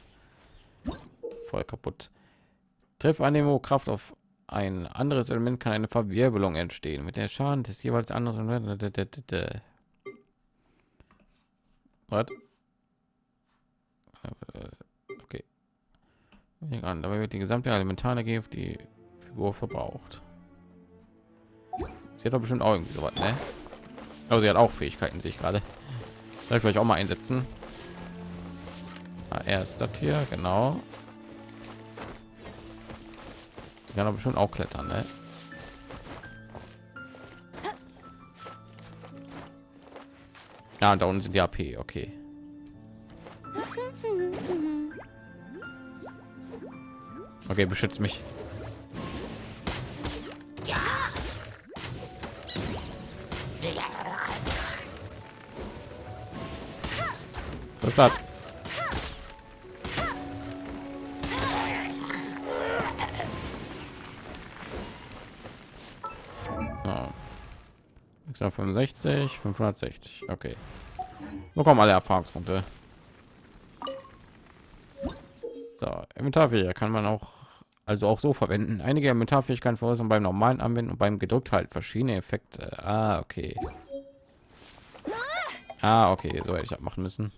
voll kaputt. Triff Anemo Kraft auf ein anderes Element kann eine Verwirbelung entstehen mit der Schaden des jeweils anderen. Was? Okay. An, dabei wird die gesamte Elementarenergie auf die Figur verbraucht. Sie hat doch bestimmt auch irgendwie so was, ne? Aber sie hat auch Fähigkeiten, sehe ich gerade. Soll ich vielleicht auch mal einsetzen? Ah, er ist das hier, genau. Die kann aber schon auch klettern, ne? Ja, da unten sind die AP, okay. Okay, beschützt mich. Was ist das? 665, 560. Okay. Bekommen alle Erfahrungspunkte. So, Inventarfähigkeit kann man auch also auch so verwenden. Einige Inventarfähigkeiten verursachen beim normalen Anwenden und beim gedrückt halt verschiedene Effekte. Ah, okay. Ah, okay, so hätte ich abmachen müssen.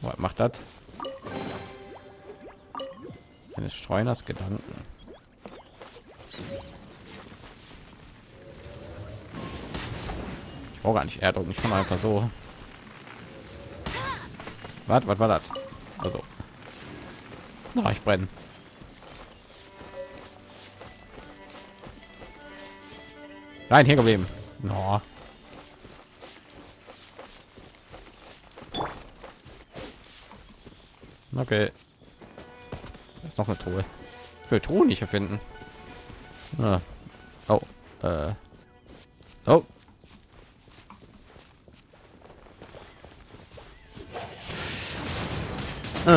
Was macht das? Eines Streuners Gedanken. Brauche gar nicht Erdruck, ich kann einfach so. Was, was war das? Also, na, ich brenne. Nein, hier geblieben. No. Okay. Da ist noch eine Truhe. Ich will Truhe nicht erfinden. Ah. Oh. Äh. Oh. Ich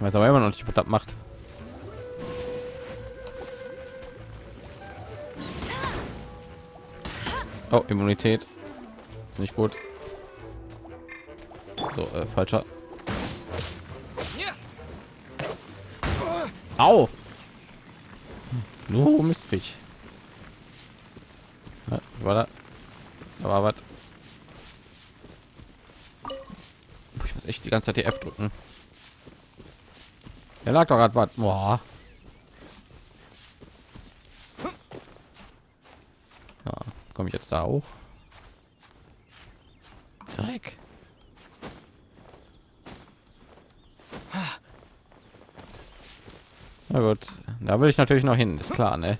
weiß aber immer noch nicht, was das macht. Oh, Immunität. Ist nicht gut. So, äh, falscher. Au! Nur Mistfisch. Ja, war da? Da war was. Ich muss echt die ganze Zeit die F drücken. Er lag doch gerade was. Boah. Ja, komme ich jetzt da auch? Dreck. Na gut, da will ich natürlich noch hin, ist klar, ne?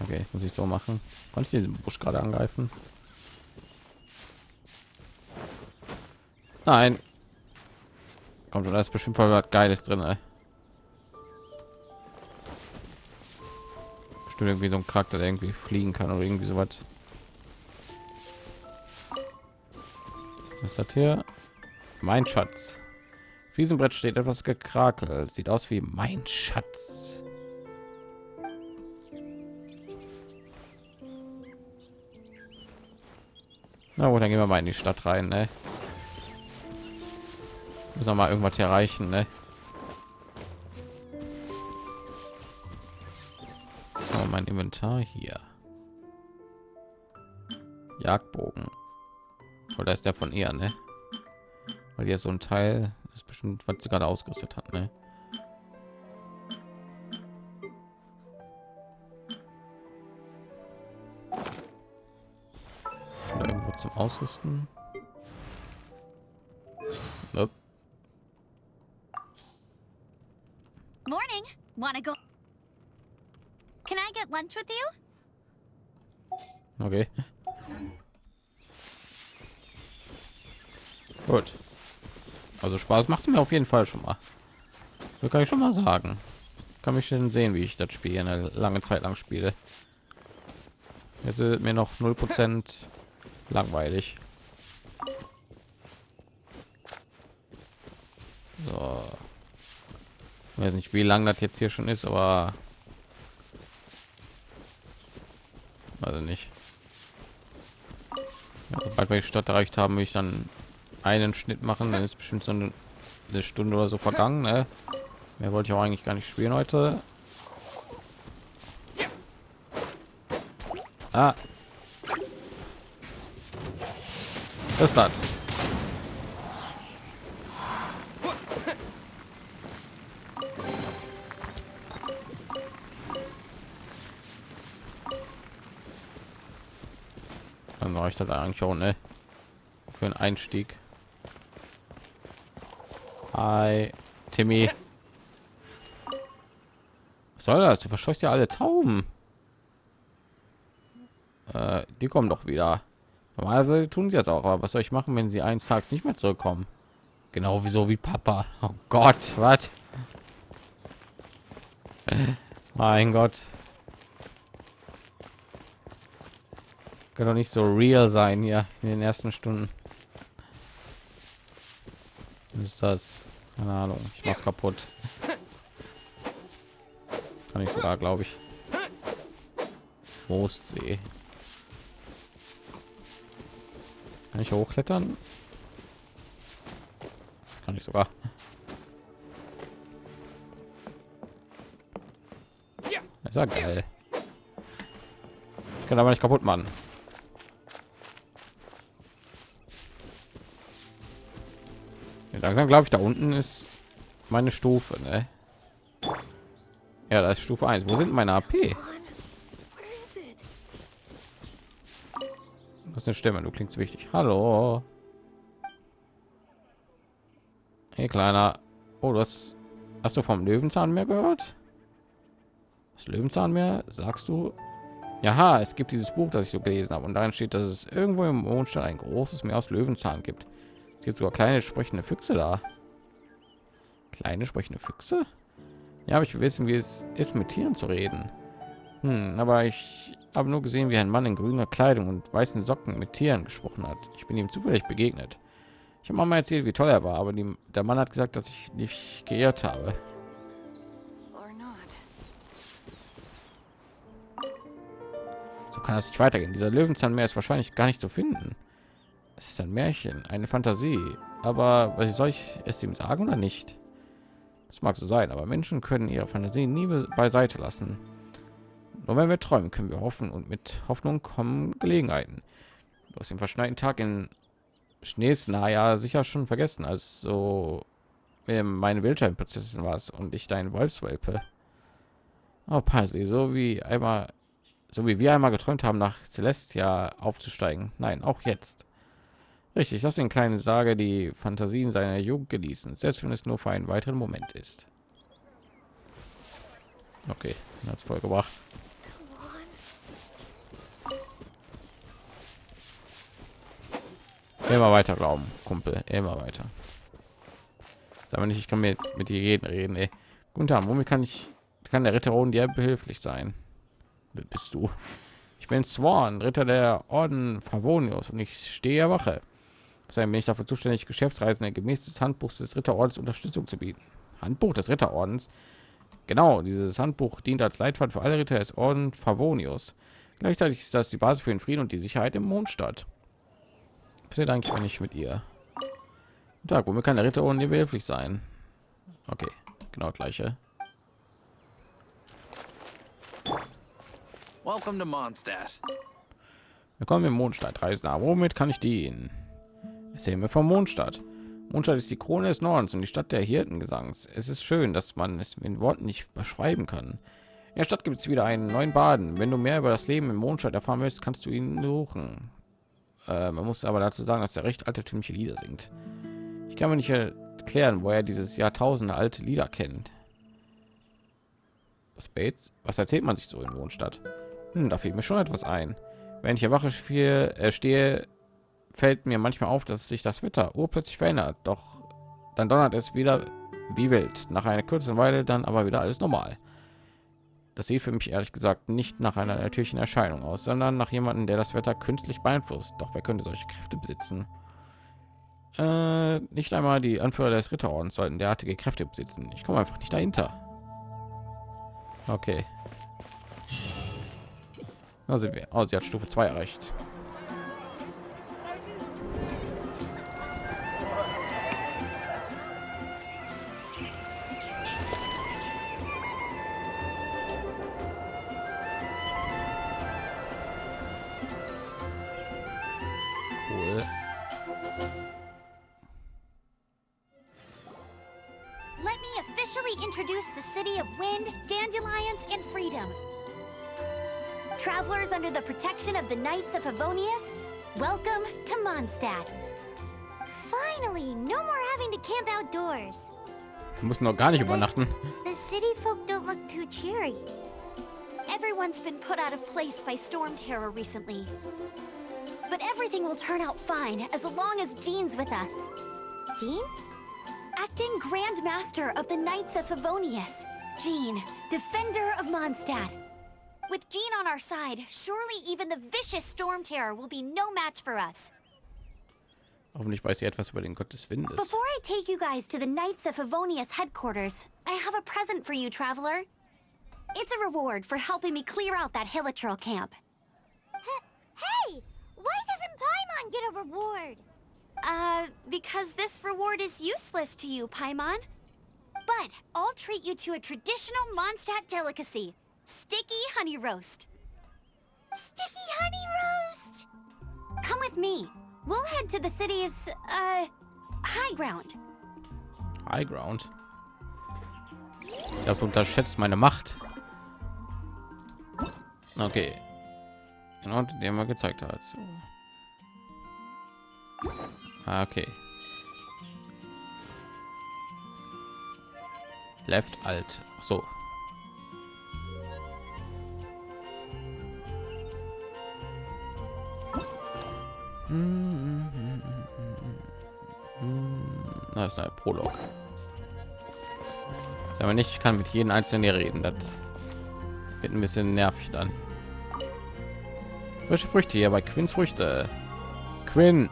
Okay, muss ich so machen. Konnte ich diesen Busch gerade angreifen? Nein. Kommt da ist bestimmt voll was Geiles drin, ey. Bestimmt irgendwie so ein Charakter, der irgendwie fliegen kann oder irgendwie so was. Was ist hier? Mein Schatz. Auf diesem Brett steht etwas gekrakelt. Sieht aus wie mein Schatz. Na gut, dann gehen wir mal in die Stadt rein. Ne? Müssen wir mal irgendwas erreichen, ne? So, mein Inventar hier. Jagdbogen. Oder ist der von ihr, ne? Weil hier so ein Teil ist bestimmt, was sie gerade ausgerüstet hat, ne? Oder irgendwo zum Ausrüsten. Nope. Morning. Wanna go? Can I get lunch with you? Okay. Gut. Also Spaß macht mir auf jeden Fall schon mal. So kann ich schon mal sagen. Kann mich schon sehen, wie ich das Spiel eine lange Zeit lang spiele. Jetzt ist mir noch 0% langweilig. So. Ich weiß nicht, wie lang das jetzt hier schon ist, aber also nicht. Ja, sobald wir die Stadt erreicht haben, will ich dann einen Schnitt machen, dann ist bestimmt so eine, eine Stunde oder so vergangen. Ne? Mehr wollte ich auch eigentlich gar nicht spielen heute. Ah. Was ist das? Dann reicht das eigentlich auch, ne? Für einen Einstieg. Hi, Timmy. Was soll das? Du verscheuchst ja alle Tauben. Äh, die kommen doch wieder. Normalerweise tun sie jetzt auch, aber was soll ich machen, wenn sie eines Tages nicht mehr zurückkommen? Genau wieso wie Papa. Oh Gott, was? mein Gott. Kann doch nicht so real sein hier in den ersten Stunden. Was ist das? Keine Ahnung. Ich mach's kaputt. Kann ich sogar, glaube ich. Mostsee. Kann ich hochklettern? Kann ich sogar. ist ja geil. Ich kann aber nicht kaputt machen. Langsam glaube ich, da unten ist meine Stufe, ne? Ja, das ist Stufe 1. Wo sind meine AP? Das ist eine Stimme, du klingst wichtig. Hallo. Hey, kleiner. Oh, du hast, hast du vom Löwenzahn mehr gehört? Das Löwenzahn mehr, sagst du? Ja, es gibt dieses Buch, das ich so gelesen habe, und darin steht, dass es irgendwo im Mondstein ein großes Meer aus Löwenzahn gibt. Es gibt sogar kleine sprechende Füchse da. Kleine sprechende Füchse? Ja, aber ich will wissen, wie es ist, mit Tieren zu reden. Hm, aber ich habe nur gesehen, wie ein Mann in grüner Kleidung und weißen Socken mit Tieren gesprochen hat. Ich bin ihm zufällig begegnet. Ich habe mal erzählt, wie toll er war, aber die, der Mann hat gesagt, dass ich nicht geirrt habe. So kann das nicht weitergehen. Dieser Löwenzahnmeer ist wahrscheinlich gar nicht zu finden. Es ist ein Märchen, eine Fantasie. Aber was soll ich es ihm sagen oder nicht? Das mag so sein, aber Menschen können ihre Fantasie nie be- beiseite lassen. Nur wenn wir träumen, können wir hoffen und mit Hoffnung kommen Gelegenheiten. Du hast den verschneiten Tag in Schneesna ja sicher schon vergessen, als so meine Wildscheinprinzessin war es und ich dein Wolfswelpe. Oh, Parsley, so wie einmal, so wie wir einmal geträumt haben, nach Celestia aufzusteigen. Nein, auch jetzt. Richtig, lass den kleinen Sage die Fantasien seiner Jugend genießen, selbst wenn es nur für einen weiteren Moment ist. Okay, hat es voll gebracht. Immer weiter glauben, Kumpel, immer weiter. Sag mal nicht, ich kann jetzt mit dir reden, reden. Ey. Guten Tag, womit kann ich, kann der Ritter Roden dir behilflich sein? Bist du? Ich bin Sworn, Ritter der Orden Favonius und ich stehe Wache. Deshalb bin ich dafür zuständig, Geschäftsreisende gemäß des Handbuchs des Ritterordens Unterstützung zu bieten. Handbuch des Ritterordens? Genau, dieses Handbuch dient als Leitfaden für alle Ritter des Orden Favonius. Gleichzeitig ist das die Basis für den Frieden und die Sicherheit im Mondstadt. Passiert eigentlich, wenn ich mit ihr? Tag, womit kann der Ritter ohne behilflich sein? Okay, genau gleiche. Welcome to Mondstadt. Willkommen im Mondstadt. Reisender, womit kann ich dienen? Mir vom Mondstadt. Mondstadt ist die Krone des Nordens und die Stadt der Hirtengesangs. Es ist schön, dass man es in Worten nicht beschreiben kann. In der Stadt gibt es wieder einen neuen Baden. Wenn du mehr über das Leben im Mondstadt erfahren willst, kannst du ihn suchen. Äh, man muss aber dazu sagen, dass er recht altertümliche Lieder singt. Ich kann mir nicht erklären, wo er dieses Jahrtausende alte Lieder kennt. Was Bates? Was erzählt man sich so in Mondstadt? Hm, da fehlt mir schon etwas ein. Wenn ich erwache spiel, äh, stehe, fällt mir manchmal auf, dass sich das Wetter urplötzlich verändert. Doch dann donnert es wieder wie wild. Nach einer kurzen Weile dann aber wieder alles normal. Das sieht für mich ehrlich gesagt nicht nach einer natürlichen Erscheinung aus, sondern nach jemandem, der das Wetter künstlich beeinflusst. Doch wer könnte solche Kräfte besitzen? Äh, nicht einmal die Anführer des Ritterordens sollten derartige Kräfte besitzen. Ich komme einfach nicht dahinter. Okay. Wir. Oh, sie hat Stufe 2 erreicht. Müssen noch gar nicht übernachten. The city folk don't look too cheery. Everyone's been put out of place by storm terror recently. But everything will turn out fine as long as Jean's with us. Jean? Acting Grand Master of the Knights of Favonius, Jean, Defender of Mondstadt. With Jean on our side, surely even the vicious storm terror will be no match for us. Hoffentlich weiß sie etwas über den Gott des Windes. Before I take you guys to the Knights of Favonius headquarters, I have a present for you, traveler. It's a reward for helping me clear out that Hilitril camp. Hey! Why doesn't Paimon get a reward? Uh, because this reward is useless to you, Paimon. But I'll treat you to a traditional Mondstadt delicacy, sticky honey roast. Sticky honey roast! Come with me. We'll head to the city's, uh, high ground. High Ground. Ich glaube, du unterschätzt meine Macht. Okay. Genau, den man gezeigt hat. So. Ah, okay. Left alt. So. Da ist ein Prolog. Sagen wir nicht, ich kann mit jedem einzelnen reden. Das wird ein bisschen nervig dann. Frische Früchte hier bei Quins Früchte. Quinn.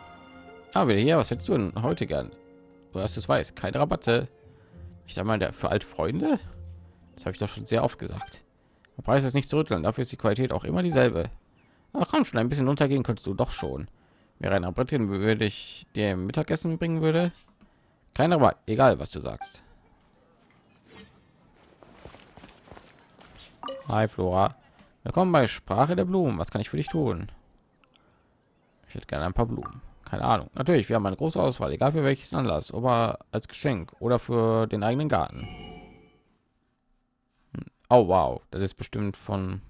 Ah, wieder hier. Was hättest du denn heute gern? Du hast es weiß. Keine Rabatte. Ich sag mal, der für alte Freunde. Das habe ich doch schon sehr oft gesagt. Der Preis ist nicht zu rütteln. Dafür ist die Qualität auch immer dieselbe. Ach komm schon, ein bisschen untergehen kannst du doch schon. Wäre ein Rabatt, würde ich dir Mittagessen bringen würde. Kein Rabatt, egal was du sagst. Hi Flora. Willkommen bei Sprache der Blumen. Was kann ich für dich tun? Ich hätte gerne ein paar Blumen. Keine Ahnung. Natürlich, wir haben eine große Auswahl, egal für welches Anlass, aber als Geschenk oder für den eigenen Garten. Hm. Oh wow, das ist bestimmt von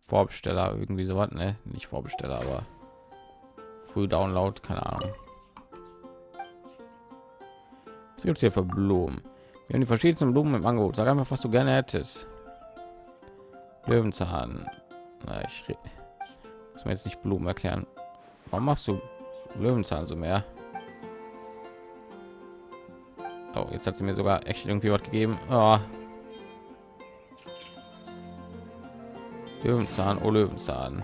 Vorbesteller irgendwie so was, ne? Nicht Vorbesteller, aber Früh Download, keine Ahnung. Was gibt es hier für Blumen? Wir haben die verschiedensten Blumen im Angebot. Sag einfach, was du gerne hättest. Löwenzahn. Na, ich muss mir jetzt nicht Blumen erklären. Warum machst du Löwenzahn so mehr? Oh, jetzt hat sie mir sogar echt irgendwie was gegeben. Oh. Löwenzahn, oh Löwenzahn.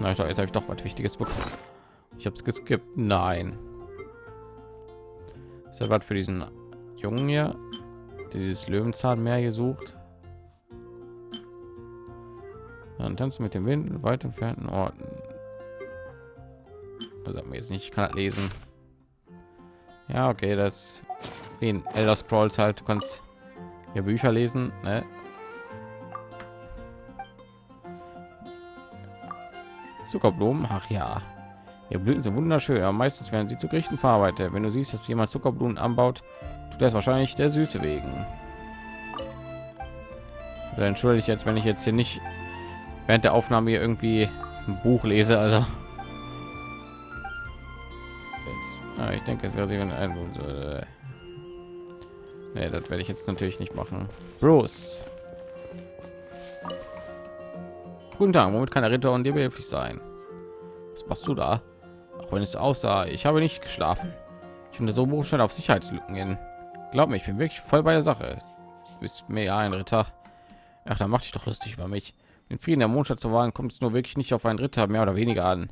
Na, ich doch, jetzt habe ich doch was Wichtiges bekommen. Ich habe es geskippt. Nein. Ist ja was für diesen Jungen hier, der dieses Löwenzahnmeer gesucht. Dann tanzen mit dem Wind in weit entfernten Orten. Also mir jetzt nicht, ich kann das lesen. Ja, okay, das wie in Elder Scrolls halt. Du kannst hier Bücher lesen, ne? Zuckerblumen, ach ja. Ihr Blüten sind wunderschön, aber meistens werden sie zu Gerichten verarbeitet. Wenn du siehst, dass jemand Zuckerblumen anbaut, tut das wahrscheinlich der Süße wegen. Also entschuldige ich jetzt, wenn ich jetzt hier nicht während der Aufnahme hier irgendwie ein Buch lese. Also jetzt, ja, ich denke, es wäre sie, wenn ein äh, nee, das werde ich jetzt natürlich nicht machen. Bruce. Guten Tag, womit kann der Ritter und dir behilflich sein? Was machst du da? Auch wenn es aussah, ich habe nicht geschlafen. Ich finde so schnell auf Sicherheitslücken hin. Glaub mir, ich bin wirklich voll bei der Sache. Du bist mir ja ein Ritter. Ach, da mach dich doch lustig über mich. Den Frieden der Mondstadt zu wahren, kommt es nur wirklich nicht auf einen Ritter mehr oder weniger an.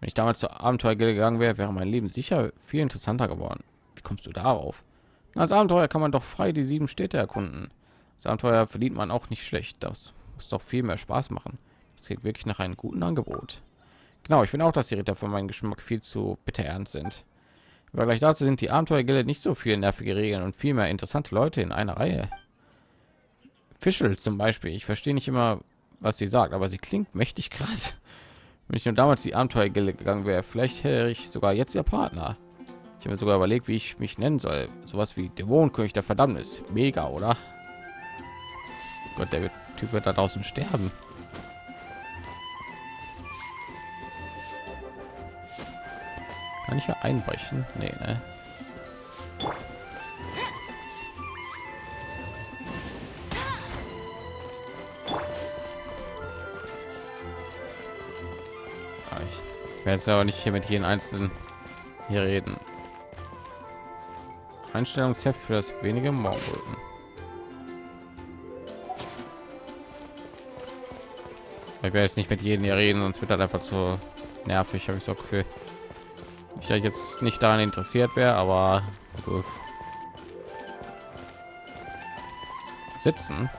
Wenn ich damals zur Abenteuergilde gegangen wäre, wäre mein Leben sicher viel interessanter geworden. Wie kommst du darauf? Als Abenteuer kann man doch frei die sieben Städte erkunden. Das Abenteuer verdient man auch nicht schlecht. Das muss doch viel mehr Spaß machen. Es geht wirklich nach einem guten Angebot. Genau, ich finde auch, dass die Ritter für meinen Geschmack viel zu bitter ernst sind. Aber gleich dazu sind die Abenteuergilde nicht so viel nervige Regeln und viel mehr interessante Leute in einer Reihe. Fischel zum Beispiel. Ich verstehe nicht immer, was sie sagt, aber sie klingt mächtig krass. Wenn ich nur damals die Abenteuergilde gegangen wäre, vielleicht hätte ich sogar jetzt ihr Partner. Ich habe mir sogar überlegt, wie ich mich nennen soll. Sowas wie Dämonenkönig der Verdammnis. Mega, oder? Gott, der Typ wird da draußen sterben. Kann ich hier einbrechen? Nee, ne? Ah, ich werde jetzt aber nicht hier mit jedem einzelnen hier reden. Einstellungsheft für das wenige Morgenröten. Ich werde jetzt nicht mit jedem hier reden, sonst wird das einfach zu nervig, habe ich so Gefühl ich ja jetzt nicht daran interessiert wäre, aber uff. sitzen.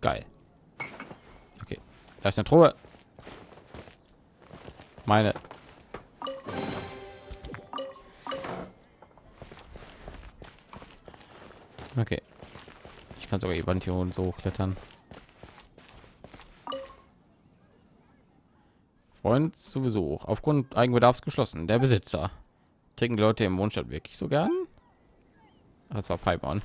Geil. Okay, da ist eine Truhe. Meine. Okay. Ich kann sogar die Wand hier und so klettern. Freund zu Besuch. Aufgrund Eigenbedarfs geschlossen. Der Besitzer. Trinken die Leute im Mondstadt wirklich so gern? Das war Pipeon.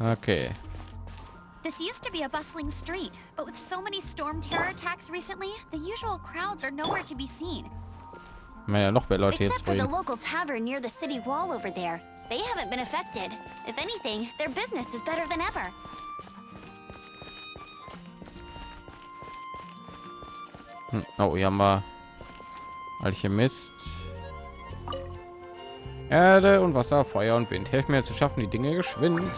Okay. This used to be a bustling street, but with so many storm terror attacks recently, the usual crowds are nowhere to be seen. Ja, noch mehr Leute Except for the local tavern near the city wall over there. They haven't been affected. If anything, their business is better than ever. Hm, Oh, hier haben wir Alchemist. Erde und Wasser, Feuer und Wind. Helfen mir zu schaffen, die Dinge geschwind.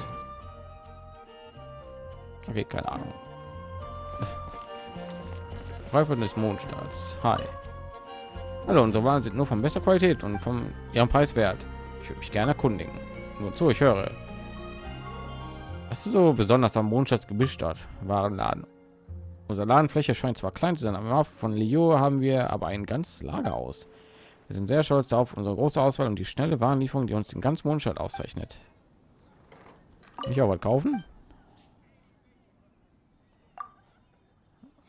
Okay, keine Ahnung. Reifen des Mondstaats. Hi. Hallo, unsere Waren sind nur von bester Qualität und vom ihrem Preis wert. Ich würde mich gerne erkundigen. Nur zu, ich höre. Was ist so besonders am Mondstaatsgebischt Warenladen? Unsere Ladenfläche scheint zwar klein zu sein, aber von Leo haben wir aber ein ganzes Lager aus. Wir sind sehr stolz auf unsere große Auswahl und die schnelle Warenlieferung, die uns den ganzen Mondstadt auszeichnet. Ich auch was kaufen?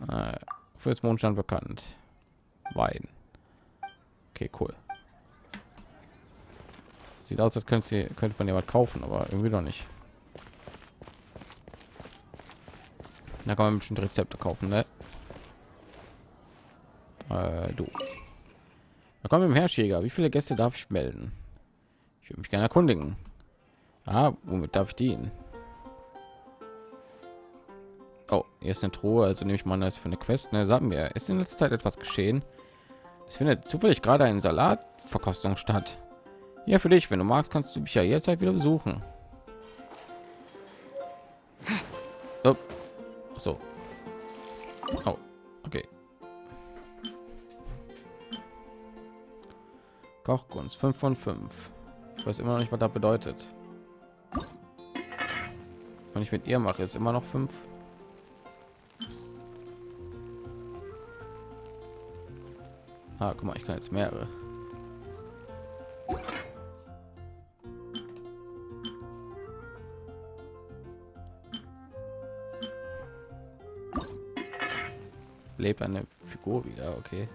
Äh, fürs Mondstand bekannt. Wein. Okay, cool. Sieht aus, als könnte, sie, könnte man ja was kaufen, aber irgendwie doch nicht. Da kann man bestimmt Rezepte kaufen, ne? Äh, du. Da kommen wir im Herrschjäger. Wie viele Gäste darf ich melden? Ich würde mich gerne erkundigen. Ah, womit darf ich dienen? Oh, hier ist eine Truhe, also nehme ich mal das für eine Quest. Ne, sagen wir, ist in letzter Zeit etwas geschehen? Es findet zufällig gerade eine Salatverkostung statt. Ja, für dich, wenn du magst, kannst du mich ja jederzeit wieder besuchen. Oh. So. Oh, okay. Kochkunst 5 von 5. Ich weiß immer noch nicht, was das bedeutet. wenn ich mit ihr mache, ist immer noch fünf. Ah, guck mal, ich kann jetzt mehrere. Lebt eine Figur wieder, okay.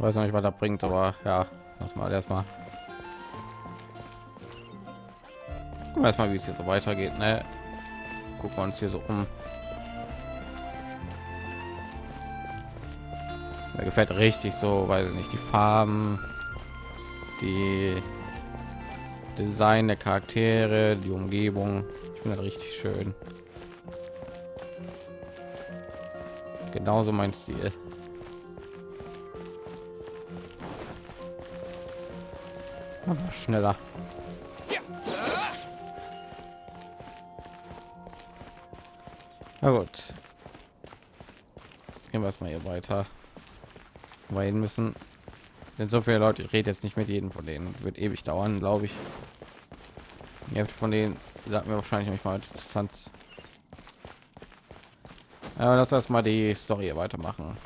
weiß noch nicht, was er bringt, aber ja, lass mal erstmal. Gucken erstmal, wie es so weitergeht. Ne? Gucken wir uns hier so um. Mir gefällt richtig so, weiß ich nicht, die Farben, die Design der Charaktere, die Umgebung. Ich finde das richtig schön. Genauso mein Stil. schneller. Na gut. Gehen wir erstmal hier weiter. Weil müssen. Denn so viele Leute, ich rede jetzt nicht mit jedem von denen. Wird ewig dauern, glaube ich. Ihr habt von denen sagt mir wahrscheinlich nicht mal interessant. Ja, lass erstmal die Story weitermachen.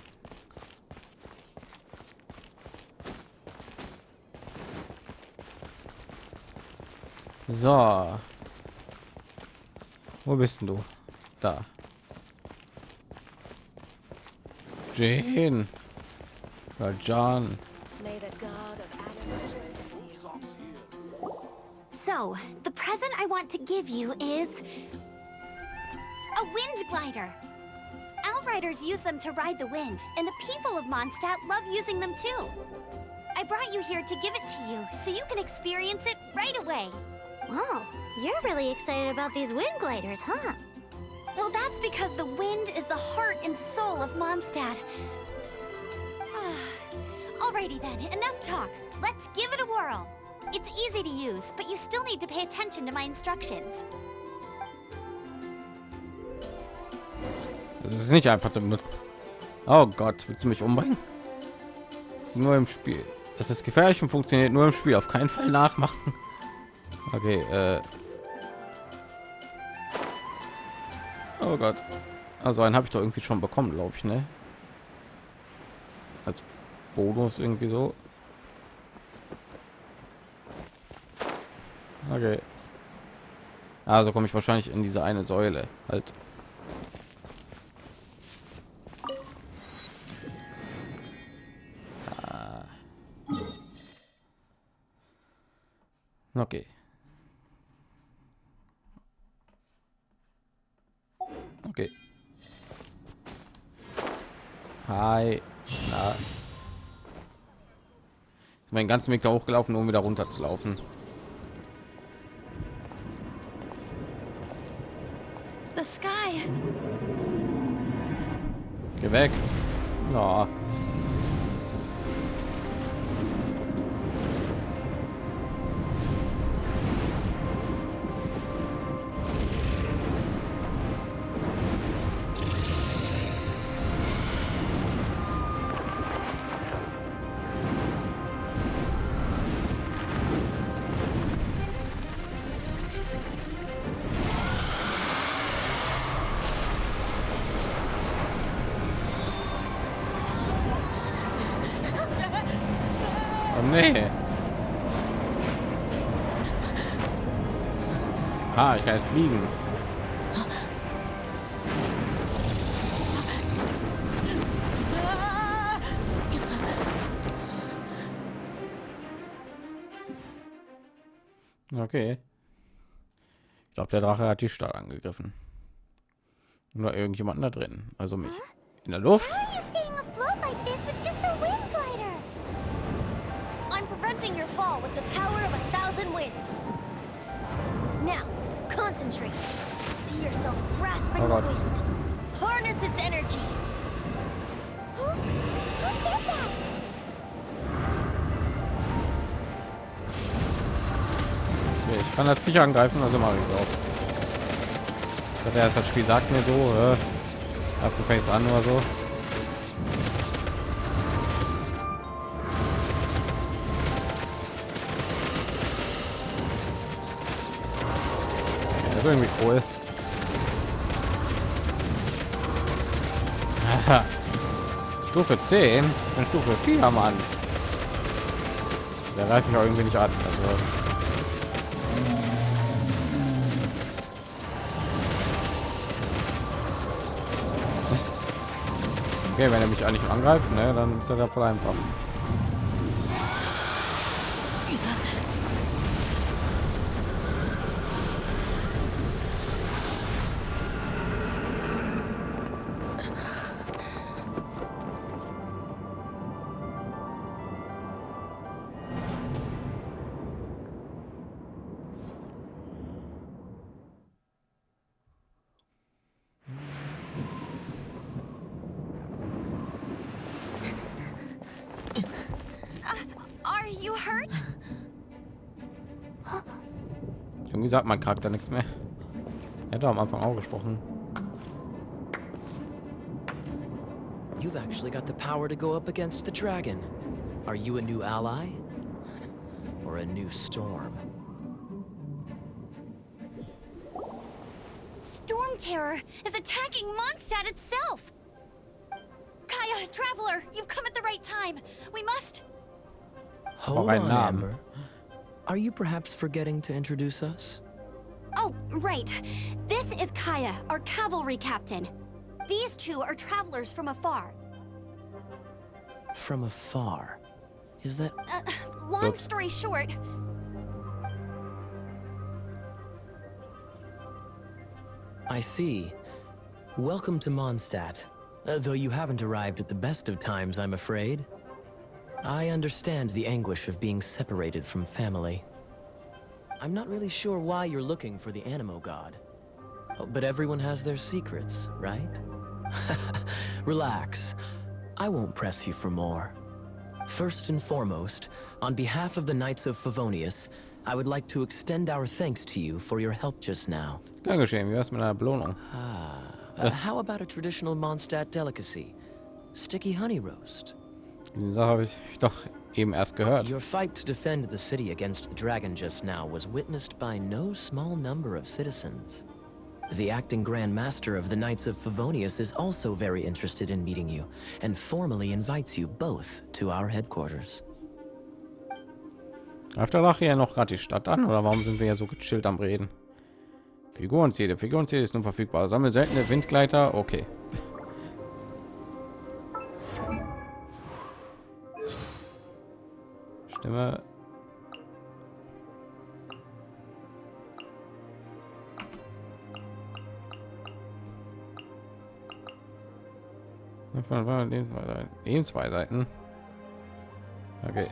So. Wo bist du? Da. Jane. John. Want to give you is... A wind glider! Outriders use them to ride the wind, and the people of Mondstadt love using them too. I brought you here to give it to you, so you can experience it right away. Wow, you're really excited about these wind gliders, huh? Well, that's because the wind is the heart and soul of Mondstadt. Alrighty then, enough talk. Let's give it a whirl. It's easy to use, but you still need to pay attention to my instructions. Das ist nicht einfach zu benutzen. Oh Gott, willst du mich umbringen? nur im Spiel. Das ist gefährlich und funktioniert nur im Spiel. Auf keinen Fall nachmachen. Okay, äh. Oh Gott. Also einen habe ich doch irgendwie schon bekommen, glaube ich, ne? Als Bonus irgendwie so. Okay. Also komme ich wahrscheinlich in diese eine Säule halt. Ah. Okay. Okay. Hi. Na. Mein ganzen Weg da hochgelaufen, um wieder runter zu laufen. Geh weg. Ja. Okay. Ich glaube, der Drache hat die Stadt angegriffen. Nur irgendjemanden da drin, also mich. In der Luft. oh. Harness its energy. Who, who said that? Kann das sicher angreifen, also mache ich auch. Das, erst, das Spiel sagt mir so, äh, Face an oder so. Ja, ist irgendwie cool. Stufe 10 und Stufe 4 Mann. an. Der ich auch irgendwie nicht an. Also Okay, wenn er mich eigentlich angreift, ne, dann ist er da voll einfach. You hurt? Irgendwie sagt mein Charakter nichts mehr. Er hat am Anfang auch gesprochen. You've actually got the power to go up against the dragon. Are you a new ally? Or a new storm? Storm Terror is attacking Mondstadt itself! Kaya, Traveler, you've come at the right time. We must... Hold ein on, Namen. Amber. Are you perhaps forgetting to introduce us? Oh, right. This is Kaya, our cavalry captain. These two are travelers from afar. From afar. Is that... Uh, long Oops. story short, I see. Welcome to Mondstadt. Uh, though you haven't arrived at the best of times, I'm afraid. I understand the anguish of being separated from family. I'm not really sure why you're looking for the Animo God. Oh, but everyone has their secrets, right? Relax. I won't press you for more. First and foremost, on behalf of the Knights of Favonius, I would like to extend our thanks to you for your help just now. Gern geschehen. Wie wär's mit einer Belohnung? Uh, how about a traditional Mondstadt delicacy? Sticky honey roast. Die Sache habe ich doch eben erst gehört. Your fight to defend the city against the dragon just now was witnessed by no small number of citizens. The acting Grand Master of the Knights of Favonius is also very interested in meeting you, and formally invites you both to our headquarters. Der Lache ja noch gerade die Stadt an oder warum sind wir ja so gechillt am Reden? Figurenziele. Figurenziele ist nun verfügbar. Sammel seltene Windgleiter. Okay. Stimme. Von Lebensweisheiten. Lebensweisheiten. Okay.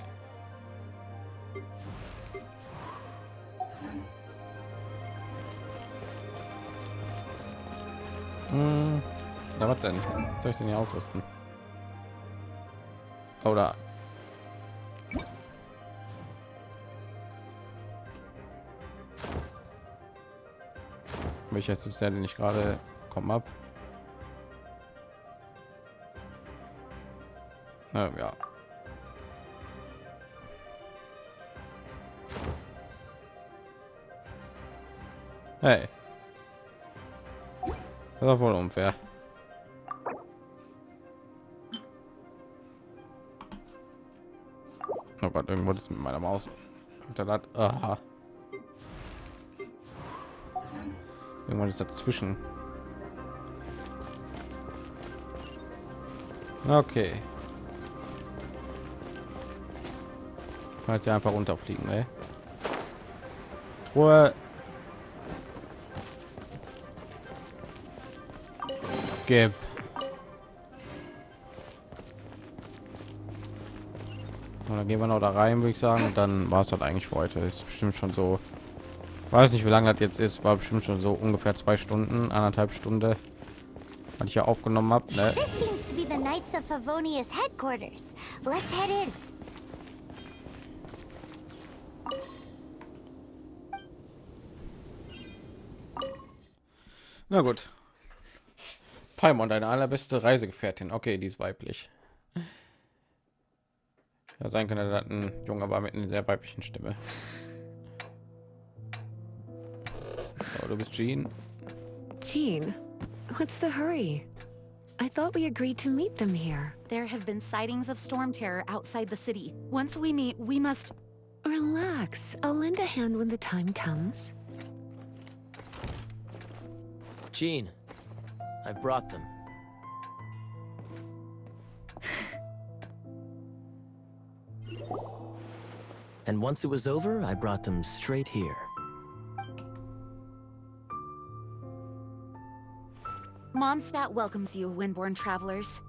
Hm. Was denn? Soll ich denn hier ausrüsten? Oder welcher ist der nicht gerade kommen ab? Na, ja. Hey. Das ist wohl unfair. Oh Gott, irgendwo ist mit meiner Maus. Alter, Irgendwann ist dazwischen. Okay. Falls sie einfach runterfliegen, ey. Ruhe. Gib. Und dann gehen wir noch da rein, würde ich sagen. Und dann war es halt eigentlich für heute. Ist bestimmt schon so. Weiß nicht, wie lange das jetzt ist. War bestimmt schon so ungefähr zwei Stunden, anderthalb Stunde, was ich ja aufgenommen habe. Ne? Na gut. Paimon, deine allerbeste Reisegefährtin. Okay, die ist weiblich. Ja, sein könnte, dass ein Junge war mit einer sehr weiblichen Stimme. Du bist Jean. Jean, what's the hurry? I thought we agreed to meet them here. There have been sightings of storm terror outside the city. Once we meet, we must... Relax. I'll lend a hand when the time comes. Jean, I've brought them. And once it was over, I brought them straight here. Mondstadt welcomes you, Windborn travelers.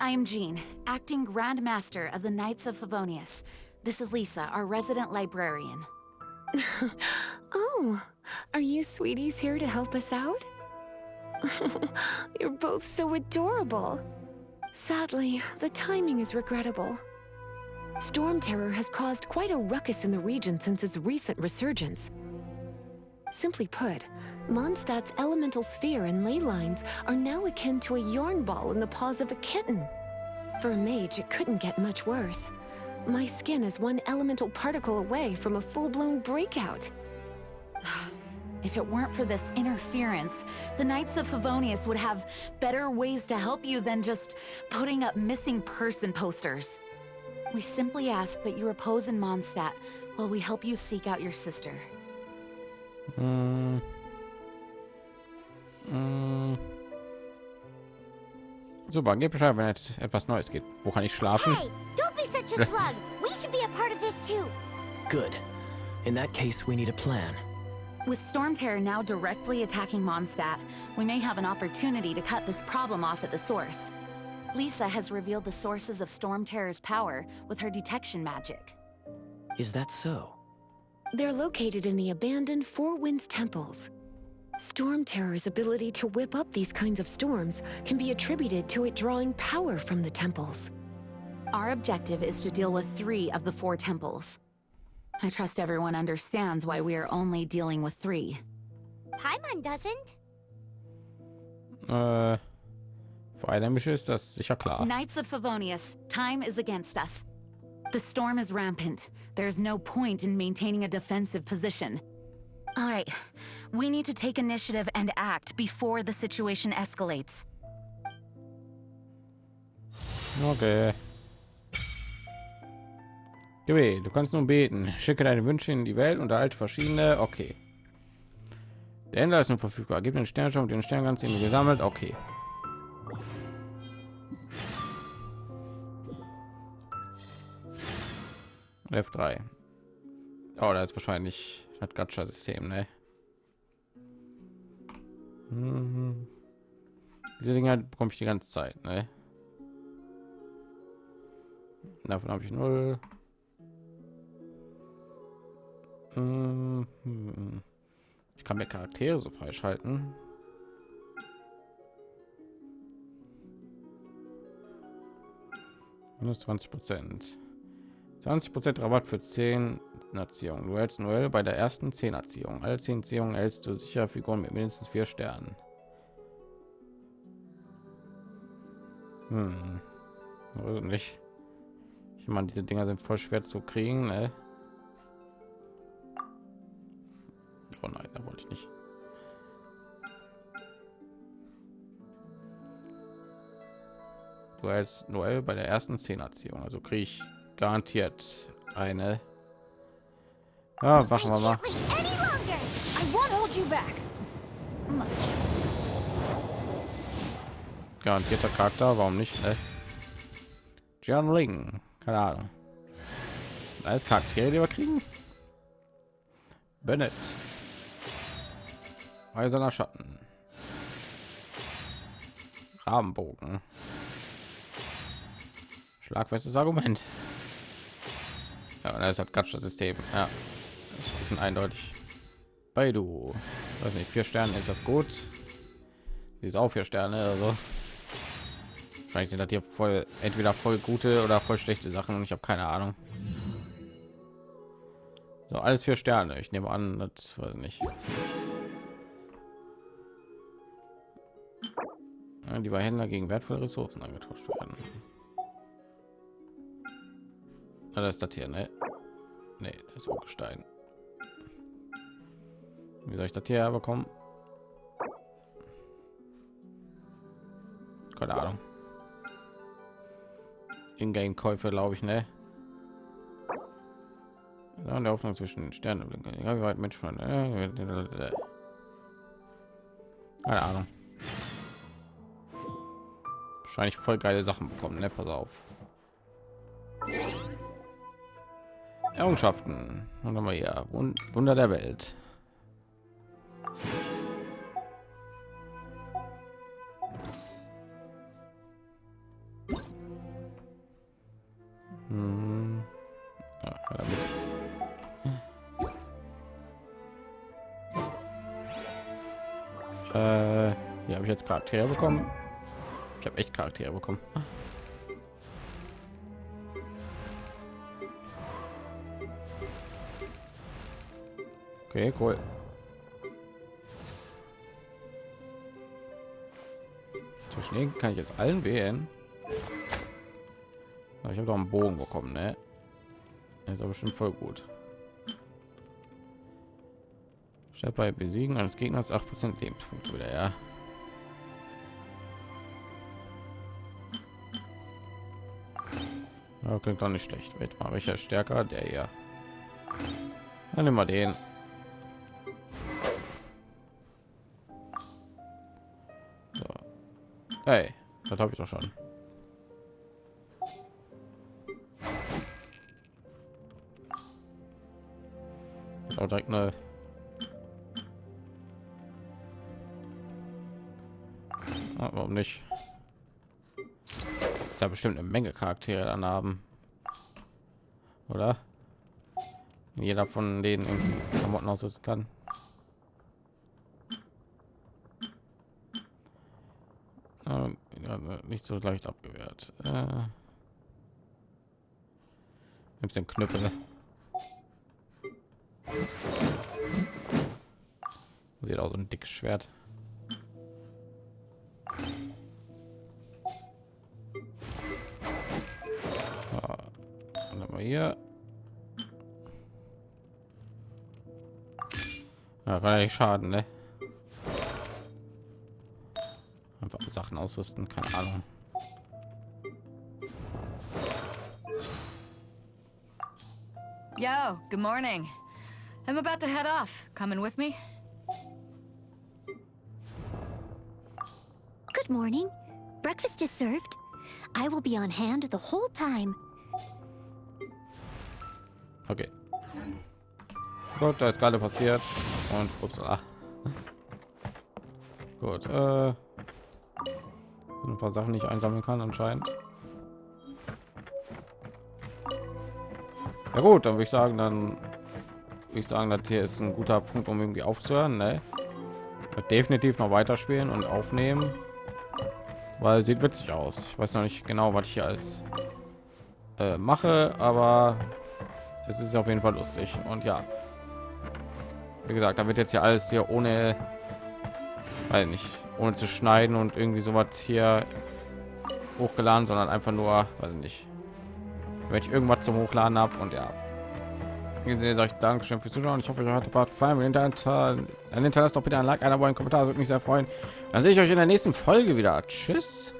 I am Jean, acting Grand Master of the Knights of Favonius. This is Lisa, our resident librarian. Oh, are you sweeties here to help us out? You're both so adorable. Sadly, the timing is regrettable. Storm Terror has caused quite a ruckus in the region since its recent resurgence. Simply put, Mondstadt's elemental sphere and ley lines are now akin to a yarn ball in the paws of a kitten. For a mage, it couldn't get much worse. My skin is one elemental particle away from a full-blown breakout. If it weren't for this interference, the Knights of Favonius would have better ways to help you than just putting up missing person posters. We simply ask that you repose in Mondstadt while we help you seek out your sister. Mm. Mm. Super, gib Bescheid, wenn et- etwas Neues geht. Wo kann ich schlafen? Hey, don't be such a slug. We should be a part of this too. Good. In that case, we need a plan. With Storm Terror now directly attacking Mondstadt, we may have an opportunity to cut this problem off at the source. Lisa has revealed the sources of Storm Terror's power with her detection magic. Is that so? They're located in the abandoned Four Winds temples. Storm Terror's ability to whip up these kinds of storms can be attributed to it drawing power from the temples. Our objective is to deal with three of the four temples. I trust everyone understands why we are only dealing with three. Paimon doesn't. Uh, äh, für Einheimische ist das sicher klar. Knights of Favonius, time is against us. The storm is rampant. There's no point in maintaining a defensive position. All right, we need to take initiative and act before the situation escalates. Okay. Gewählt. Du kannst nun beten. Schicke deine Wünsche in die Welt und erhalte verschiedene. Okay. Der Händler ist nun verfügbar. Gib den Sternschirm den Sternkranz, den du gesammelt. Okay. F3. Oh, da ist wahrscheinlich das Gacha-System, ne? Mhm. Diese Dinger bekomme ich die ganze Zeit, ne? Davon habe ich null. Mhm. Ich kann mir Charaktere so freischalten. Minus 20 Prozent. 20 Prozent Rabatt für 10 Erziehungen. Du hältst Noel bei der ersten 10 Erziehung. Alle 10 Erziehungen hältst du sicher Figuren mit mindestens vier Sternen. Hm. Also nicht. Ich meine, diese Dinger sind voll schwer zu kriegen, ne? Oh nein, da wollte ich nicht. Du als Noel bei der ersten Zehnerziehung, also kriege ich garantiert eine. Ja, machen wir mal. Garantierter Charakter, warum nicht? Ne? John Ling, keine Ahnung. Alles Charaktere, die wir kriegen. Bennett. Eiserner Schatten. Rahmenbogen. Schlagfestes Argument. Ja, das hat Gatscha System. Ja, das ist ein bisschen eindeutig. Bei du, weiß nicht, vier Sterne ist das gut. Die ist auch vier Sterne, also Vielleicht sind das hier voll entweder voll gute oder voll schlechte Sachen und ich habe keine Ahnung. So alles vier Sterne. Ich nehme an, das weiß ich nicht. Die bei Händler gegen wertvolle Ressourcen angetauscht werden. Ah, das ist das hier, ne? Nee, das ist Urgestein. Wie soll ich das hier bekommen? Keine Ahnung. Ingame-Käufe, glaube ich, ne? Ja, der Hoffnung zwischen Sternen. Ja, wie weit Mensch von. Äh, keine Ahnung. Wahrscheinlich voll geile Sachen bekommen, ne? Pass auf. Errungenschaften. Und dann mal hier Wunder der Welt. Charaktere bekommen. Ich habe echt Charaktere bekommen. Okay, cool. Zwischen denen kann ich jetzt allen wählen. Ich habe doch einen Bogen bekommen, ne? Ist aber bestimmt voll gut. Statt bei Besiegen eines Gegners 8% Lebenspunkte wieder, ja. Ja, klingt doch nicht schlecht. Wird mal welcher stärker? Der hier. Dann nehmen wir den. Hey, das habe ich doch schon. Auch direkt eine ah, warum nicht? Ist ja bestimmt eine Menge Charaktere dann haben, oder? Jeder von denen irgendwie Klamotten ausrüsten kann. nicht so leicht abgewehrt. Äh, nimmst den Knüppel. Sieht auch so ein dickes Schwert. Ja schaden, ne? Sachen ausrüsten, keine Ahnung. Yo, good morning. I'm about to head off. Coming with me? Good morning. Breakfast is served. I will be on hand the whole time. Okay. Gut, da ist gerade passiert und ups, ah. Gut, äh ein paar Sachen nicht einsammeln kann anscheinend. Ja gut, dann würde ich sagen, dann würde ich sagen, das hier ist ein guter Punkt, um irgendwie aufzuhören. Ne? Definitiv noch weiterspielen und aufnehmen, weil sieht witzig aus. Ich weiß noch nicht genau, was ich hier alles äh, mache, aber es ist auf jeden Fall lustig und ja, wie gesagt, da wird jetzt ja alles hier ohne, weil nicht ohne zu schneiden und irgendwie so was hier hochgeladen, sondern einfach nur, weiß nicht, wenn ich irgendwas zum Hochladen habe und ja. Gesehen sage ich Dankeschön fürs Zuschauen. Ich hoffe, euch hat der gefallen. Wenn dann hinterlasst doch bitte ein Like, einer einen Kommentar, würde mich sehr freuen. Dann sehe ich euch in der nächsten Folge wieder. Tschüss.